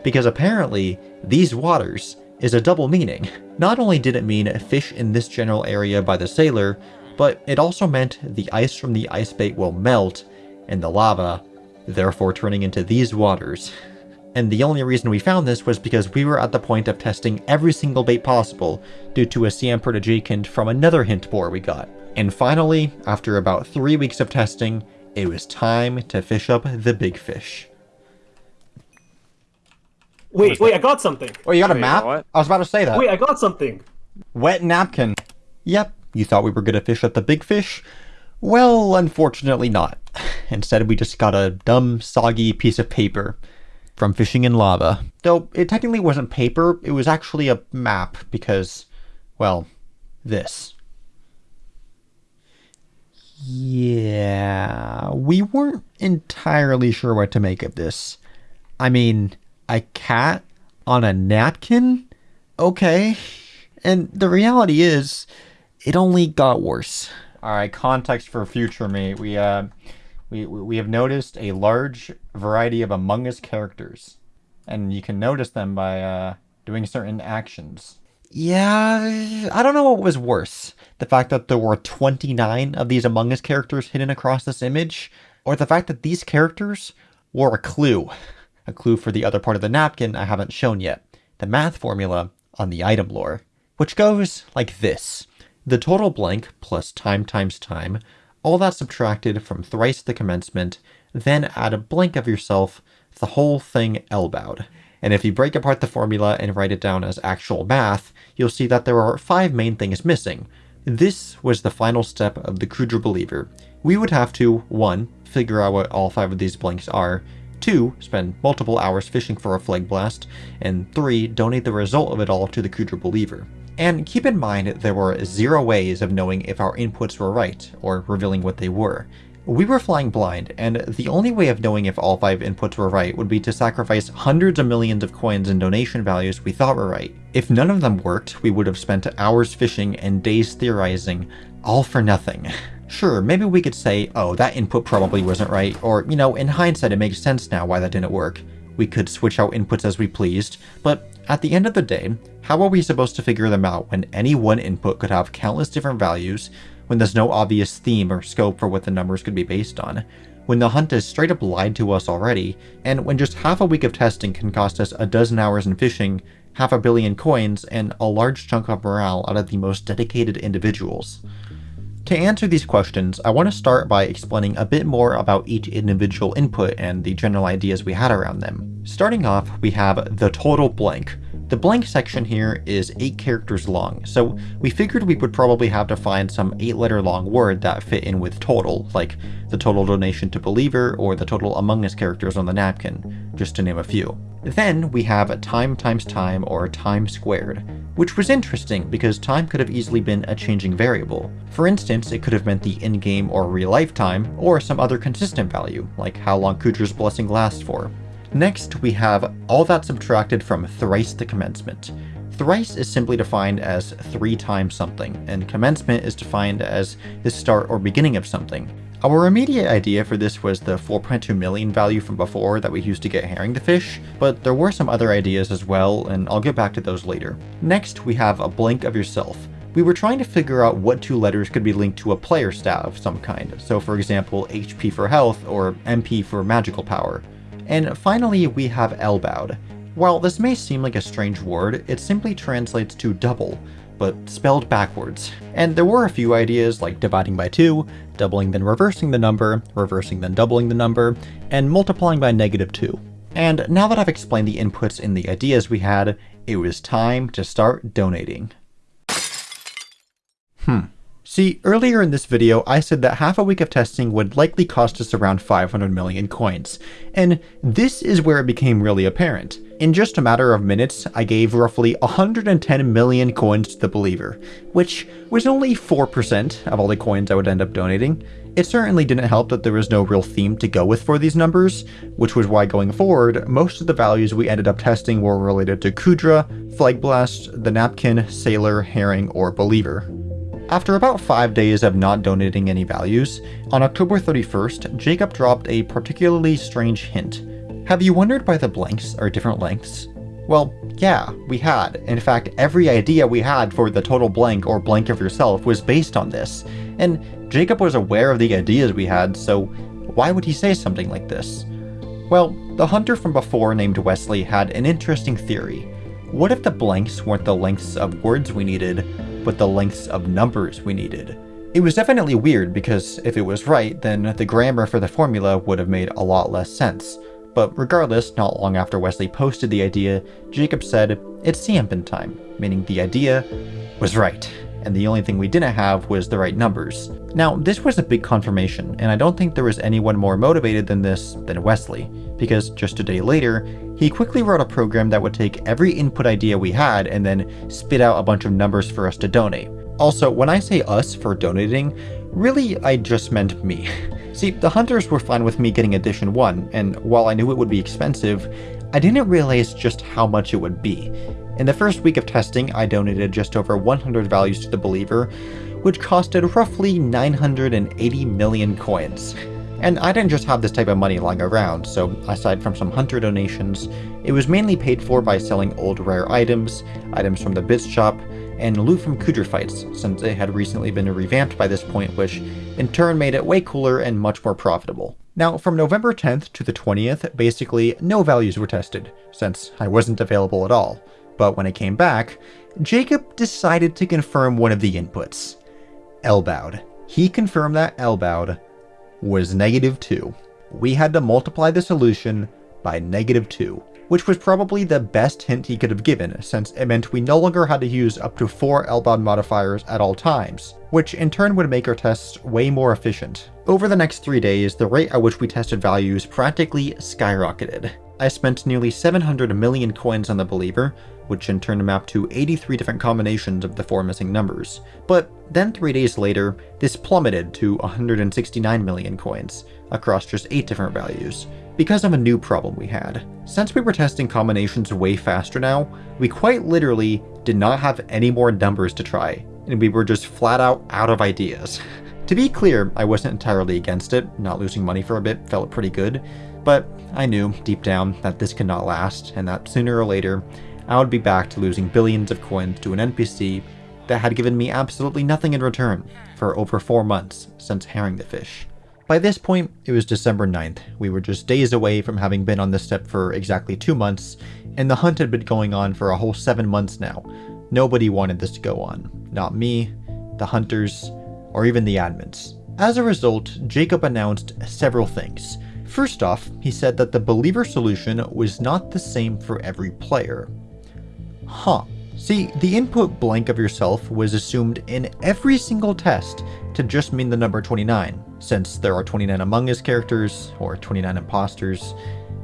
Because apparently, these waters is a double meaning. Not only did it mean fish in this general area by the sailor, but it also meant the ice from the ice bait will melt, and the lava, therefore turning into these waters. And the only reason we found this was because we were at the point of testing every single bait possible due to a CM Protégé from another hint boar we got. And finally, after about 3 weeks of testing, it was time to fish up the big fish. Wait, wait, I got something. Oh, you got a Wait, map? what? I was about to say that. Wait, I got something. Wet napkin. Yep, you thought we were gonna fish up the big fish? Well, unfortunately not. [laughs] Instead, we just got a dumb, soggy piece of paper from fishing in lava. Though, it technically wasn't paper, it was actually a map because, well, this. Yeah, we weren't entirely sure what to make of this. I mean, a cat on a napkin? Okay. And the reality is, it only got worse. All right, context for future me. We uh, we we have noticed a large variety of Among Us characters, and you can notice them by uh, doing certain actions. Yeah, I don't know what was worse. The fact that there were 29 of these Among Us characters hidden across this image, or the fact that these characters were a clue. A clue for the other part of the napkin I haven't shown yet. The math formula on the item lore. Which goes like this. The total blank plus time times time, all that subtracted from thrice the commencement, then add a blank of yourself, the whole thing elbowed. And if you break apart the formula and write it down as actual math, you'll see that there are five main things missing. This was the final step of the Kuudra Believer. We would have to 1. Figure out what all five of these blanks are, 2. Spend multiple hours fishing for a Plhlegblast, and 3. Donate the result of it all to the Kuudra Believer. And keep in mind there were zero ways of knowing if our inputs were right, or revealing what they were. We were flying blind, and the only way of knowing if all five inputs were right would be to sacrifice hundreds of millions of coins and donation values we thought were right. If none of them worked, we would have spent hours fishing and days theorizing, all for nothing. [laughs] Sure, maybe we could say, oh, that input probably wasn't right, or, you know, in hindsight it makes sense now why that didn't work. We could switch out inputs as we pleased, but at the end of the day, how are we supposed to figure them out when any one input could have countless different values, when there's no obvious theme or scope for what the numbers could be based on, when the hunt has straight up lied to us already, and when just half a week of testing can cost us a dozen hours in fishing, half a billion coins, and a large chunk of morale out of the most dedicated individuals? To answer these questions, I want to start by explaining a bit more about each individual input and the general ideas we had around them. Starting off, we have the total blank. The blank section here is 8 characters long, so we figured we would probably have to find some 8 letter long word that fit in with total, like the total donation to Believer or the total Among Us characters on the napkin, just to name a few. Then we have a time times time or time squared, which was interesting because time could have easily been a changing variable. For instance, it could have meant the in-game or real-life time, or some other consistent value, like how long Kuudra's blessing lasts for. Next, we have all that subtracted from thrice the commencement. Thrice is simply defined as three times something, and commencement is defined as the start or beginning of something. Our immediate idea for this was the 4.2 million value from before that we used to get herring to fish, but there were some other ideas as well, and I'll get back to those later. Next, we have a blank of yourself. We were trying to figure out what two letters could be linked to a player stat of some kind, so for example HP for health or MP for magical power. And finally, we have elbowed. While this may seem like a strange word, it simply translates to double, but spelled backwards. And there were a few ideas like dividing by 2, doubling then reversing the number, reversing then doubling the number, and multiplying by negative 2. And now that I've explained the inputs and the ideas we had, it was time to start donating. Hmm. See, earlier in this video, I said that half a week of testing would likely cost us around 500 million coins, and this is where it became really apparent. In just a matter of minutes, I gave roughly 110 million coins to the Believer, which was only 4% of all the coins I would end up donating. It certainly didn't help that there was no real theme to go with for these numbers, which was why going forward, most of the values we ended up testing were related to Kuudra, Plhlegblast, the Napkin, Sailor, Herring, or Believer. After about 5 days of not donating any values, on October 31st, Jacob dropped a particularly strange hint. Have you wondered why the blanks are different lengths? Well, yeah, we had. In fact, every idea we had for the total blank or blank of yourself was based on this, and Jacob was aware of the ideas we had, so why would he say something like this? Well, the hunter from before named Wesley had an interesting theory. What if the blanks weren't the lengths of words we needed, but the lengths of numbers we needed. It was definitely weird because if it was right, then the grammar for the formula would have made a lot less sense. But regardless, not long after Wesley posted the idea, Jacob said, it's Siempen time, meaning the idea was right, and the only thing we didn't have was the right numbers. Now, this was a big confirmation, and I don't think there was anyone more motivated than this than Wesley, because just a day later, he quickly wrote a program that would take every input idea we had and then spit out a bunch of numbers for us to donate. Also, when I say us for donating, really I just meant me. [laughs] See, the hunters were fine with me getting edition 1, and while I knew it would be expensive, I didn't realize just how much it would be. In the first week of testing, I donated just over 100 values to the Believer, which costed roughly 980 million coins. And I didn't just have this type of money lying around, so aside from some hunter donations, it was mainly paid for by selling old rare items, items from the Bits shop, and loot from Kuudra fights, since it had recently been revamped by this point, which in turn made it way cooler and much more profitable. Now, from November 10th to the 20th, basically no values were tested, since I wasn't available at all. But when it came back, Jacob decided to confirm one of the inputs. Elbowed. He confirmed that Elbowed was negative 2. We had to multiply the solution by negative 2, which was probably the best hint he could have given, since it meant we no longer had to use up to 4 Elbowed modifiers at all times, which in turn would make our tests way more efficient. Over the next 3 days, the rate at which we tested values practically skyrocketed. I spent nearly 700 million coins on the Believer, which in turn mapped to 83 different combinations of the four missing numbers. But then three days later, this plummeted to 169 million coins, across just 8 different values, because of a new problem we had. Since we were testing combinations way faster now, we quite literally did not have any more numbers to try, and we were just flat out out of ideas. [laughs] to be clear, I wasn't entirely against it, not losing money for a bit felt pretty good, but I knew, deep down, that this could not last, and that sooner or later, I would be back to losing billions of coins to an NPC that had given me absolutely nothing in return for over 4 months since herring the fish. By this point, it was December 9th. We were just days away from having been on this step for exactly 2 months, and the hunt had been going on for a whole 7 months now. Nobody wanted this to go on. Not me, the hunters, or even the admins. As a result, Jacob announced several things. First off, he said that the Believer solution was not the same for every player. Huh. See, the input blank of yourself was assumed in every single test to just mean the number 29, since there are 29 Among Us characters, or 29 imposters.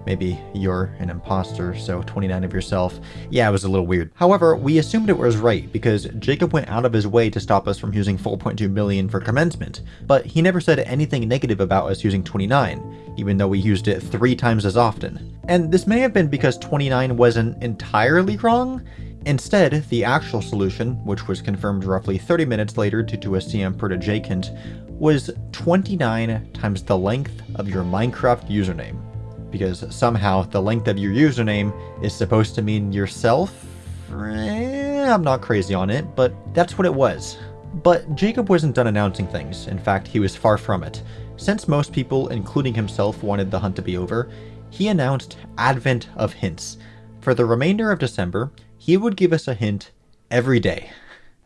Maybe you're an imposter, so 29 of yourself. Yeah, it was a little weird. However, we assumed it was right because Jacob went out of his way to stop us from using 4.2 million for commencement, but he never said anything negative about us using 29, even though we used it three times as often. And this may have been because 29 wasn't entirely wrong, Instead, the actual solution, which was confirmed roughly 30 minutes later due to a CM per hint, was 29 times the length of your Minecraft username because somehow the length of your username is supposed to mean yourself. Eh, I'm not crazy on it, but that's what it was. But Jacob wasn't done announcing things, in fact he was far from it. Since most people, including himself, wanted the hunt to be over, he announced Advent of Hints. For the remainder of December, he would give us a hint every day,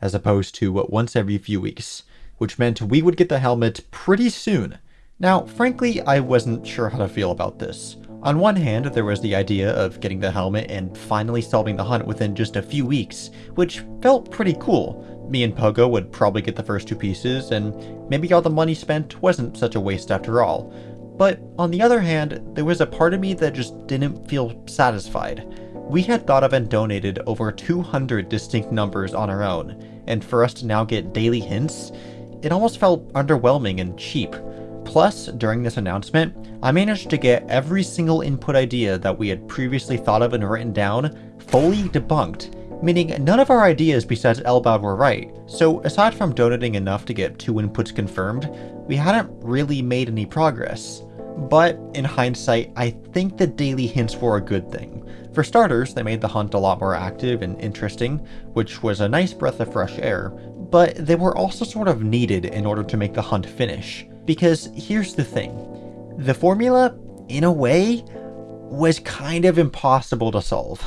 as opposed to what once every few weeks, which meant we would get the helmet pretty soon. Now, frankly, I wasn't sure how to feel about this. On one hand, there was the idea of getting the helmet and finally solving the hunt within just a few weeks, which felt pretty cool. Me and Pogo would probably get the first two pieces, and maybe all the money spent wasn't such a waste after all. But on the other hand, there was a part of me that just didn't feel satisfied. We had thought of and donated over 200 distinct numbers on our own, and for us to now get daily hints, it almost felt underwhelming and cheap. Plus, during this announcement, I managed to get every single input idea that we had previously thought of and written down fully debunked, meaning none of our ideas besides Elbowed were right. So aside from donating enough to get two inputs confirmed, we hadn't really made any progress. But in hindsight, I think the daily hints were a good thing. For starters, they made the hunt a lot more active and interesting, which was a nice breath of fresh air, but they were also sort of needed in order to make the hunt finish. Because here's the thing the formula, in a way, was kind of impossible to solve.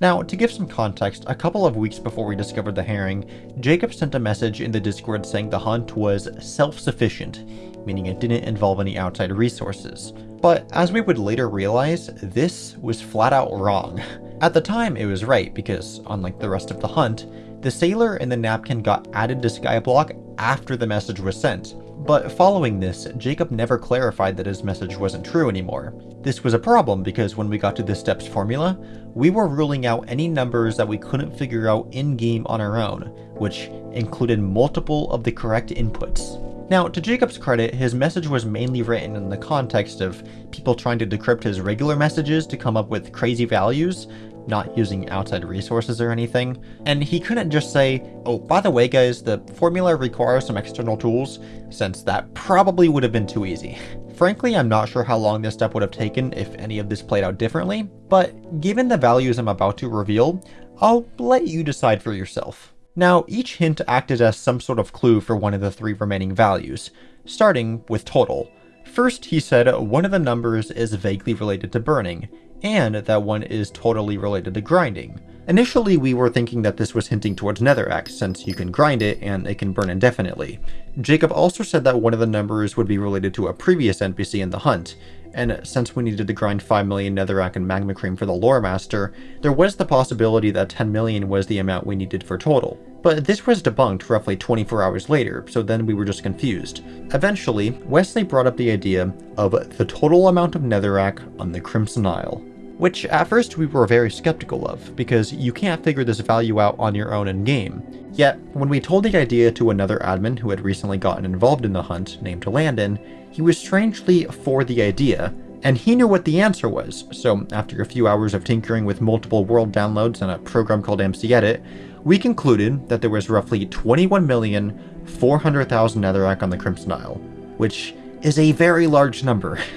Now, to give some context, a couple of weeks before we discovered the herring, Jacob sent a message in the Discord saying the hunt was self-sufficient, meaning it didn't involve any outside resources. But as we would later realize, this was flat out wrong. At the time, it was right because, unlike the rest of the hunt, the sailor and the napkin got added to Skyblock after the message was sent, but following this, Jacob never clarified that his message wasn't true anymore. This was a problem because when we got to the steps formula, we were ruling out any numbers that we couldn't figure out in-game on our own, which included multiple of the correct inputs. Now, to Jacob's credit, his message was mainly written in the context of people trying to decrypt his regular messages to come up with crazy values, not using outside resources or anything. And he couldn't just say, oh, by the way guys, the formula requires some external tools, since that probably would have been too easy. [laughs] Frankly, I'm not sure how long this step would have taken if any of this played out differently, but given the values I'm about to reveal, I'll let you decide for yourself. Now, each hint acted as some sort of clue for one of the three remaining values, starting with total. First, he said one of the numbers is vaguely related to burning, and that one is totally related to grinding. Initially, we were thinking that this was hinting towards Netherrack, since you can grind it and it can burn indefinitely. Jacob also said that one of the numbers would be related to a previous NPC in the hunt, and since we needed to grind 5 million Netherrack and Magma Cream for the Lore Master, there was the possibility that 10 million was the amount we needed for total. But this was debunked roughly 24 hours later, so then we were just confused. Eventually, Wesley brought up the idea of the total amount of Netherrack on the Crimson Isle which at first we were very skeptical of, because you can't figure this value out on your own in-game. Yet, when we told the idea to another admin who had recently gotten involved in the hunt, named Landon, he was strangely for the idea, and he knew what the answer was, so after a few hours of tinkering with multiple world downloads and a program called MC-Edit, we concluded that there was roughly 21,400,000 netherrack on the Crimson Isle, which is a very large number. [laughs]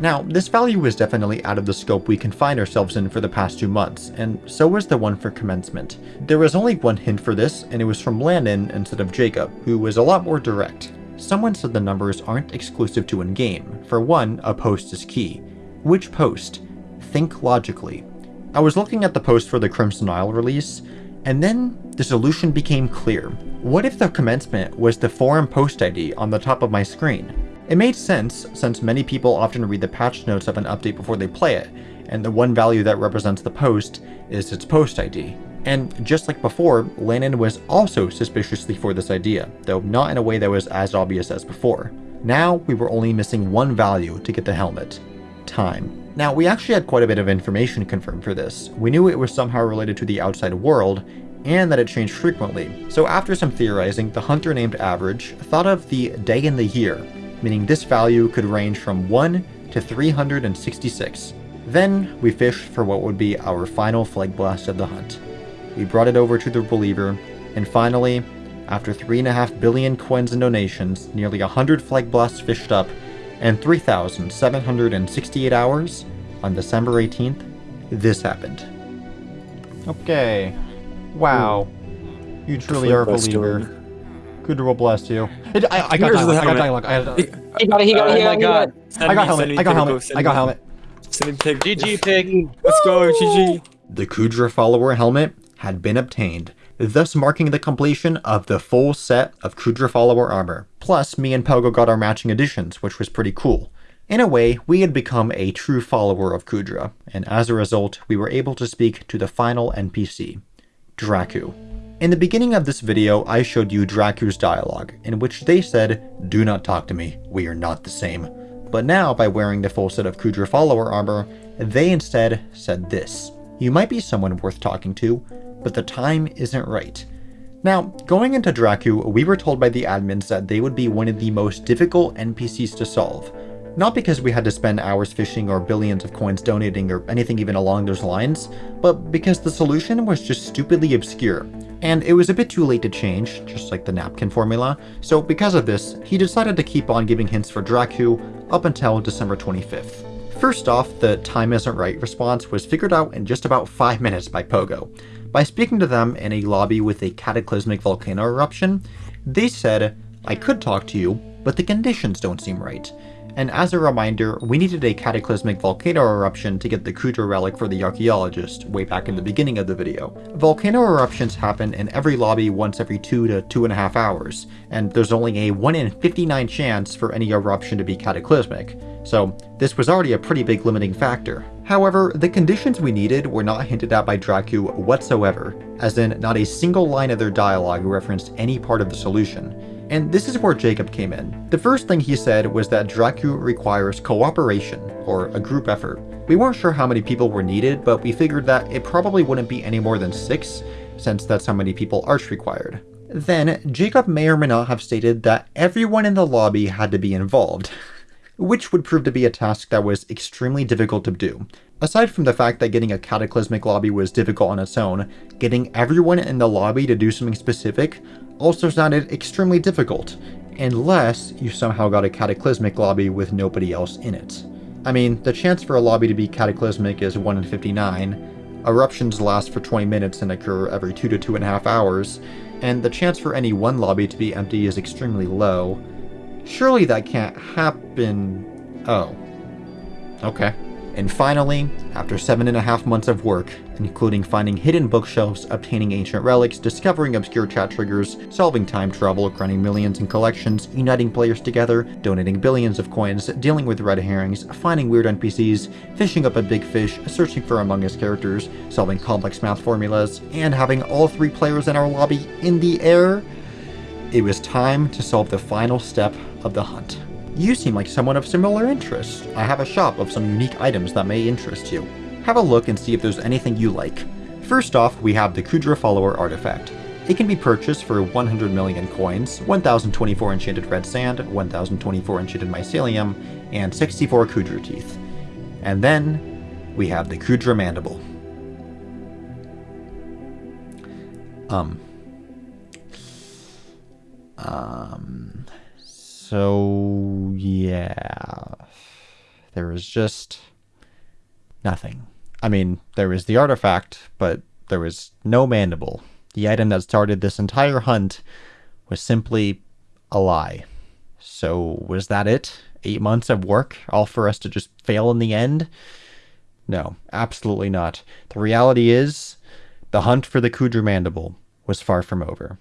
Now, this value was definitely out of the scope we confined ourselves in for the past two months, and so was the one for commencement. There was only one hint for this, and it was from Landon instead of Jacob, who was a lot more direct. Someone said the numbers aren't exclusive to in-game. For one, a post is key. Which post? Think logically. I was looking at the post for the Crimson Isle release, and then the solution became clear. What if the commencement was the forum post ID on the top of my screen? It made sense, since many people often read the patch notes of an update before they play it, and the one value that represents the post is its post ID. And just like before, Landon was also suspiciously for this idea, though not in a way that was as obvious as before. Now, we were only missing one value to get the helmet. Time. Now, we actually had quite a bit of information confirmed for this. We knew it was somehow related to the outside world, and that it changed frequently. So after some theorizing, the hunter named Average thought of the day in the year, meaning this value could range from 1 to 366. Then we fished for what would be our final Plhlegblast of the hunt. We brought it over to the believer, and finally, after 3.5 billion coins and donations, nearly 100 Plhlegblasts fished up, and 3,768 hours, on December 18th, this happened. Okay. Wow. You truly are a believer. Good will bless you. It, I, I got dialogue. I got dialogue. I, got, He got it, he got it, Oh he my got it. god. I got helmet. I got helmet. I got helmet. Send me pig. GG pig. Let's go, GG. The Kuudra follower helmet had been obtained, thus marking the completion of the full set of Kuudra follower armor. Plus, me and Pogo got our matching editions, which was pretty cool. In a way, we had become a true follower of Kuudra, and as a result, we were able to speak to the final NPC, Draku. In the beginning of this video, I showed you Draku's dialogue, in which they said, Do not talk to me, we are not the same. But now, by wearing the full set of Kuudra follower armor, they instead said this. You might be someone worth talking to, but the time isn't right. Now, going into Draku, we were told by the admins that they would be one of the most difficult NPCs to solve, not because we had to spend hours fishing or billions of coins donating or anything even along those lines, but because the solution was just stupidly obscure. And it was a bit too late to change, just like the napkin formula, so because of this, he decided to keep on giving hints for Draku up until December 25th. First off, the time isn't right response was figured out in just about 5 minutes by Pogo. By speaking to them in a lobby with a cataclysmic volcano eruption, they said, I could talk to you, but the conditions don't seem right and as a reminder, we needed a cataclysmic volcano eruption to get the Kuudra relic for the archaeologist, way back in the beginning of the video. Volcano eruptions happen in every lobby once every 2 to 2.5 hours, and there's only a 1 in 59 chance for any eruption to be cataclysmic, so this was already a pretty big limiting factor. However, the conditions we needed were not hinted at by Draku whatsoever, as in not a single line of their dialogue referenced any part of the solution. And this is where Jacob came in. The first thing he said was that Draku requires cooperation, or a group effort. We weren't sure how many people were needed, but we figured that it probably wouldn't be any more than six, since that's how many people Arch required. Then, Jacob may or may not have stated that everyone in the lobby had to be involved, [laughs] which would prove to be a task that was extremely difficult to do. Aside from the fact that getting a cataclysmic lobby was difficult on its own, getting everyone in the lobby to do something specific also sounded extremely difficult, unless you somehow got a cataclysmic lobby with nobody else in it. I mean, the chance for a lobby to be cataclysmic is 1 in 59, eruptions last for 20 minutes and occur every 2 to 2.5 hours, and the chance for any one lobby to be empty is extremely low. Surely that can't happen... Oh. Okay. And finally, after seven and a half months of work, including finding hidden bookshelves, obtaining ancient relics, discovering obscure chat triggers, solving time travel, grinding millions in collections, uniting players together, donating billions of coins, dealing with red herrings, finding weird NPCs, fishing up a big fish, searching for Among Us characters, solving complex math formulas, and having all three players in our lobby in the air, it was time to solve the final step of the hunt. You seem like someone of similar interest. I have a shop of some unique items that may interest you. Have a look and see if there's anything you like. First off, we have the Kuudra Follower artifact. It can be purchased for 100 million coins, 1024 enchanted red sand, 1024 enchanted mycelium, and 64 Kuudra teeth. And then, we have the Kuudra mandible. Um. Um. So, yeah. There was just nothing. I mean, there was the artifact, but there was no mandible. The item that started this entire hunt was simply a lie. So, was that it? Eight months of work, all for us to just fail in the end? No, absolutely not. The reality is, the hunt for the Kuudra mandible was far from over.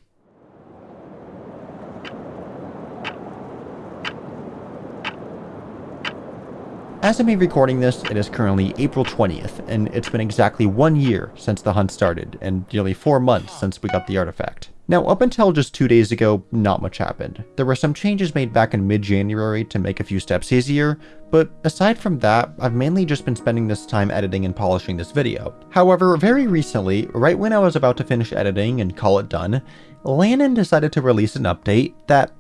As of me recording this, it is currently April 20th, and it's been exactly one year since the hunt started, and nearly four months since we got the artifact. Now, up until just two days ago, not much happened. There were some changes made back in mid-January to make a few steps easier, but aside from that, I've mainly just been spending this time editing and polishing this video. However, very recently, right when I was about to finish editing and call it done, Lannon decided to release an update that,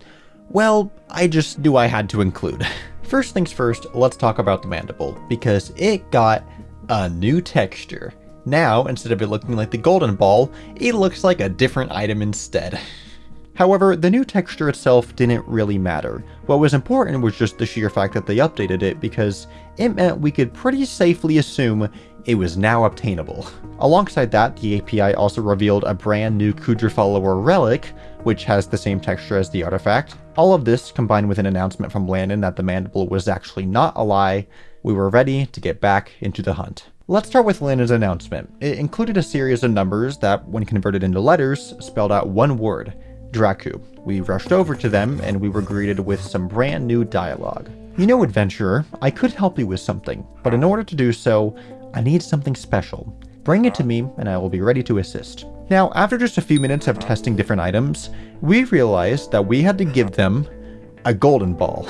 well, I just knew I had to include. [laughs] First things first, let's talk about the mandible, because it got a new texture. Now, instead of it looking like the golden ball, it looks like a different item instead. [laughs] However, the new texture itself didn't really matter. What was important was just the sheer fact that they updated it because it meant we could pretty safely assume it was now obtainable. Alongside that, the API also revealed a brand new Kuudra follower relic, which has the same texture as the artifact. All of this, combined with an announcement from Landon that the mandible was actually not a lie, we were ready to get back into the hunt. Let's start with Landon's announcement. It included a series of numbers that, when converted into letters, spelled out one word, Draku. We rushed over to them and we were greeted with some brand new dialogue. You know, adventurer, I could help you with something, but in order to do so, I need something special. Bring it to me and I will be ready to assist. Now, after just a few minutes of testing different items, we realized that we had to give them a golden ball.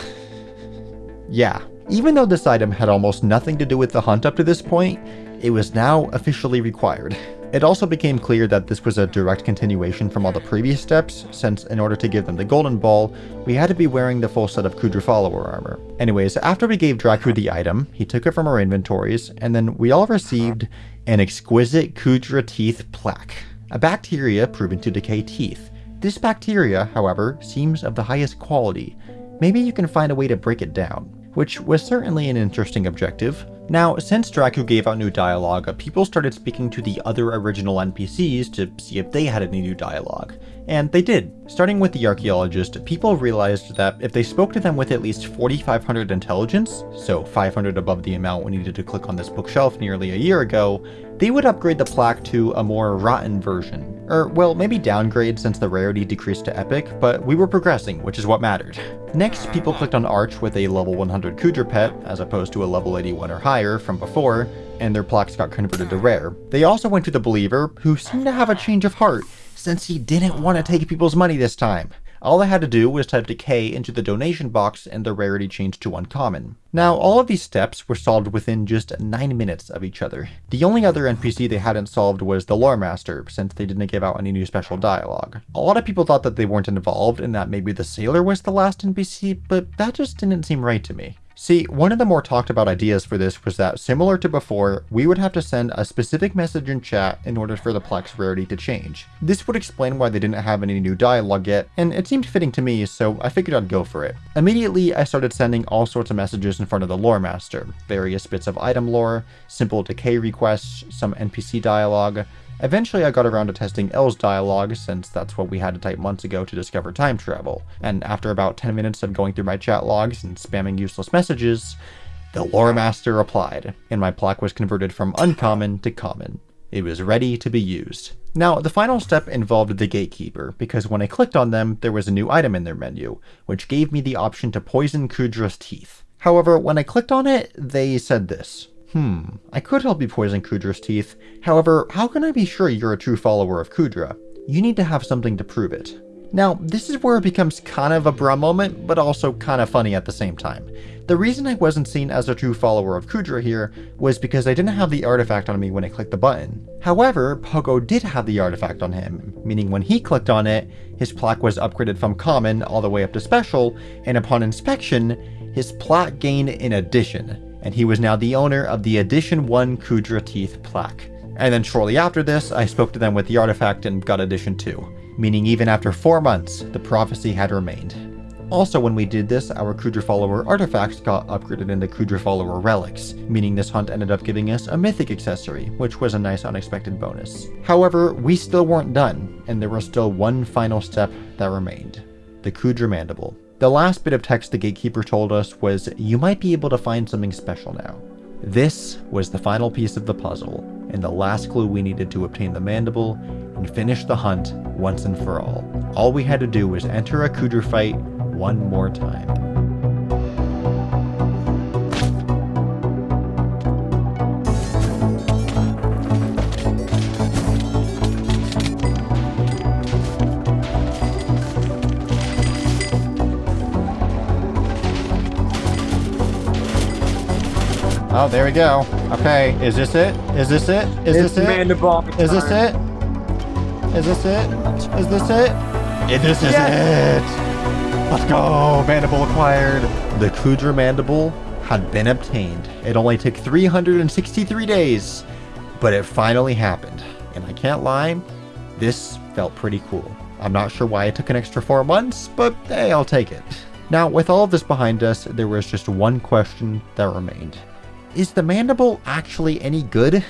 yeah, even though this item had almost nothing to do with the hunt up to this point, it was now officially required. It also became clear that this was a direct continuation from all the previous steps, since in order to give them the golden ball, we had to be wearing the full set of Kuudra follower armor. Anyways, after we gave Draku the item, he took it from our inventories, and then we all received an exquisite Kuudra teeth plaque, a bacteria proven to decay teeth. This bacteria, however, seems of the highest quality. Maybe you can find a way to break it down which was certainly an interesting objective. Now, since Draku gave out new dialogue, uh, people started speaking to the other original NPCs to see if they had any new dialogue. And they did. Starting with the archaeologist, people realized that if they spoke to them with at least 4500 intelligence, so 500 above the amount we needed to click on this bookshelf nearly a year ago, they would upgrade the plaque to a more rotten version. Or, well, maybe downgrade since the rarity decreased to epic, but we were progressing, which is what mattered. Next, people clicked on Arch with a level 100 Kuudra pet, as opposed to a level 81 or higher from before, and their plaques got converted to rare. They also went to the Believer, who seemed to have a change of heart, since he didn't want to take people's money this time. All I had to do was type decay into the donation box and the rarity changed to uncommon. Now, all of these steps were solved within just 9 minutes of each other. The only other NPC they hadn't solved was the Lore Master, since they didn't give out any new special dialogue. A lot of people thought that they weren't involved and that maybe the Sailor was the last NPC, but that just didn't seem right to me. See, one of the more talked about ideas for this was that, similar to before, we would have to send a specific message in chat in order for the Plex rarity to change. This would explain why they didn't have any new dialogue yet, and it seemed fitting to me, so I figured I'd go for it. Immediately, I started sending all sorts of messages in front of the Lore Master, various bits of item lore, simple decay requests, some NPC dialogue, Eventually I got around to testing L's dialogue, since that's what we had to type months ago to discover time travel, and after about 10 minutes of going through my chat logs and spamming useless messages, the Lore Master replied, and my plaque was converted from uncommon to common. It was ready to be used. Now, the final step involved the Gatekeeper, because when I clicked on them, there was a new item in their menu, which gave me the option to poison Kuudra's teeth. However, when I clicked on it, they said this. Hmm, I could help you poison Kuudra's teeth. However, how can I be sure you're a true follower of Kuudra? You need to have something to prove it. Now, this is where it becomes kind of a bruh moment, but also kind of funny at the same time. The reason I wasn't seen as a true follower of Kuudra here was because I didn't have the artifact on me when I clicked the button. However, Pogo did have the artifact on him, meaning when he clicked on it, his plaque was upgraded from common all the way up to special, and upon inspection, his plaque gained an addition, and he was now the owner of the Edition 1 Kuudra Teeth plaque. And then shortly after this, I spoke to them with the artifact and got Edition 2, meaning even after 4 months, the prophecy had remained. Also, when we did this, our Kuudra Follower artifacts got upgraded into Kuudra Follower relics, meaning this hunt ended up giving us a mythic accessory, which was a nice unexpected bonus. However, we still weren't done, and there was still one final step that remained. The Kuudra Mandible. The last bit of text the gatekeeper told us was, you might be able to find something special now. This was the final piece of the puzzle, and the last clue we needed to obtain the mandible and finish the hunt once and for all. All we had to do was enter a Kuudra fight one more time. Oh, there we go. Okay, is this it? Is this it? Is It's this it? mandible Is this it? Is this it? Is this it? Yeah, this is it! Let's go! Mandible acquired! The Kuudra Mandible had been obtained. It only took 363 days, but it finally happened. And I can't lie, this felt pretty cool. I'm not sure why it took an extra four months, but hey, I'll take it. Now, with all of this behind us, there was just one question that remained. Is the mandible actually any good?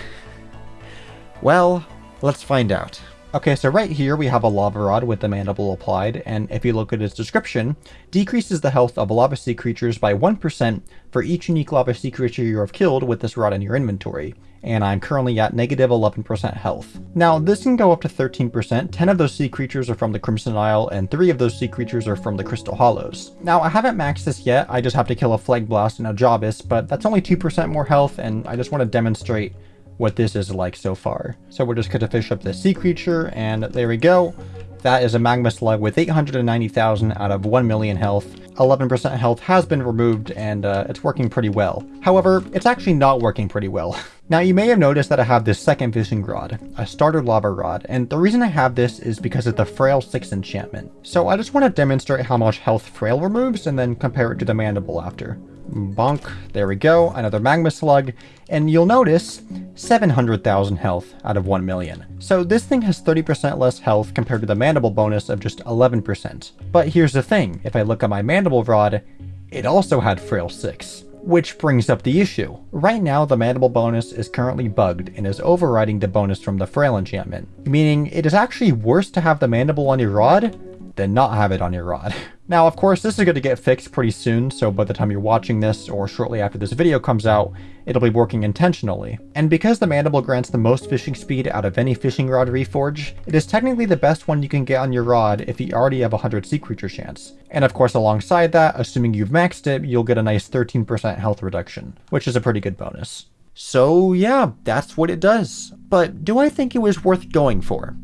Well, let's find out. Okay, so right here we have a lava rod with the mandible applied, and if you look at its description, decreases the health of lava sea creatures by 1% for each unique lava sea creature you have killed with this rod in your inventory, and I'm currently at negative 11% health. Now, this can go up to 13%, 10 of those sea creatures are from the Crimson Isle, and 3 of those sea creatures are from the Crystal Hollows. Now, I haven't maxed this yet, I just have to kill a Plhlegblast and a Jawbus, but that's only 2% more health, and I just want to demonstrate what this is like so far. So we're just going to fish up the sea creature, and there we go. That is a magma slug with 890,000 out of 1 million health. 11% health has been removed and uh, it's working pretty well. However, it's actually not working pretty well. [laughs] now you may have noticed that I have this second fishing rod, a starter lava rod, and the reason I have this is because of the Frail 6 enchantment. So I just want to demonstrate how much health Frail removes and then compare it to the Mandible after. Bonk. There we go. Another Magma Slug. And you'll notice 700,000 health out of 1 million. So this thing has 30% less health compared to the Mandible bonus of just 11%. But here's the thing. If I look at my Mandible Rod, it also had Frail 6. Which brings up the issue. Right now, the Mandible bonus is currently bugged and is overriding the bonus from the Frail enchantment. Meaning, it is actually worse to have the Mandible on your rod than not have it on your rod. [laughs] Now, of course, this is going to get fixed pretty soon, so by the time you're watching this, or shortly after this video comes out, it'll be working intentionally. And because the Mandible grants the most fishing speed out of any fishing rod reforge, it is technically the best one you can get on your rod if you already have a 100 sea creature chance. And of course, alongside that, assuming you've maxed it, you'll get a nice 13% health reduction, which is a pretty good bonus. So yeah, that's what it does. But do I think it was worth going for?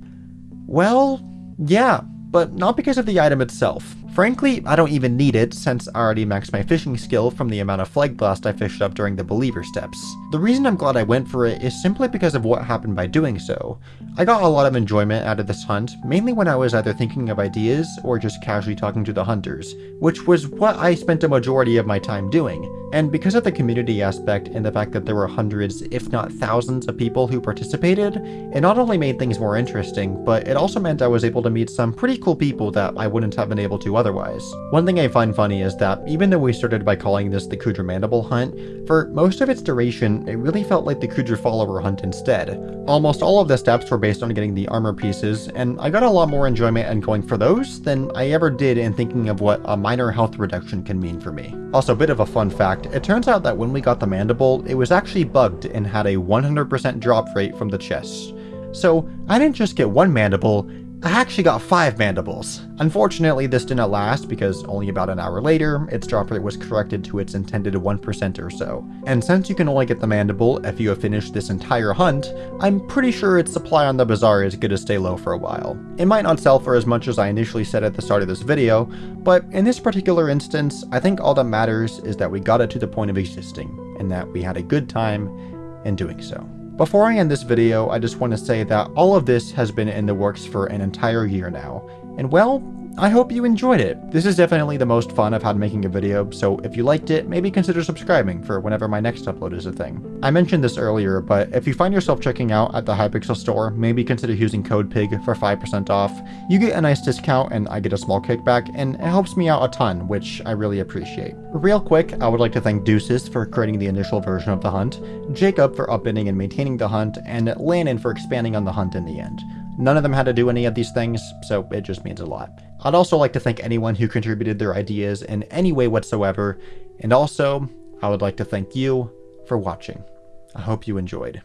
Well, yeah, but not because of the item itself. Frankly, I don't even need it since I already maxed my fishing skill from the amount of Plhlegblast I fished up during the believer steps. The reason I'm glad I went for it is simply because of what happened by doing so. I got a lot of enjoyment out of this hunt, mainly when I was either thinking of ideas or just casually talking to the hunters, which was what I spent a majority of my time doing. And because of the community aspect and the fact that there were hundreds, if not thousands of people who participated, it not only made things more interesting, but it also meant I was able to meet some pretty cool people that I wouldn't have been able to otherwise. One thing I find funny is that even though we started by calling this the Kuudra Mandible hunt, for most of its duration, it really felt like the Kuudra follower hunt instead. Almost all of the steps were based on getting the armor pieces, and I got a lot more enjoyment in going for those than I ever did in thinking of what a minor health reduction can mean for me. Also, a bit of a fun fact, it turns out that when we got the mandible, it was actually bugged and had a 100% drop rate from the chests. So I didn't just get one mandible, I actually got 5 mandibles. Unfortunately, this didn't last because only about an hour later, its drop rate was corrected to its intended 1% or so. And since you can only get the mandible if you have finished this entire hunt, I'm pretty sure its supply on the bazaar is going to stay low for a while. It might not sell for as much as I initially said at the start of this video, but in this particular instance, I think all that matters is that we got it to the point of existing, and that we had a good time in doing so. Before I end this video, I just want to say that all of this has been in the works for an entire year now, and well, I hope you enjoyed it. This is definitely the most fun I've had making a video, so if you liked it, maybe consider subscribing for whenever my next upload is a thing. I mentioned this earlier, but if you find yourself checking out at the Hypixel store, maybe consider using code PIG for 5% off. You get a nice discount and I get a small kickback, and it helps me out a ton, which I really appreciate. Real quick, I would like to thank Deuces for creating the initial version of the hunt, Jacob for upending and maintaining the hunt, and Lannon for expanding on the hunt in the end. None of them had to do any of these things, so it just means a lot. I'd also like to thank anyone who contributed their ideas in any way whatsoever, and also, I would like to thank you for watching. I hope you enjoyed.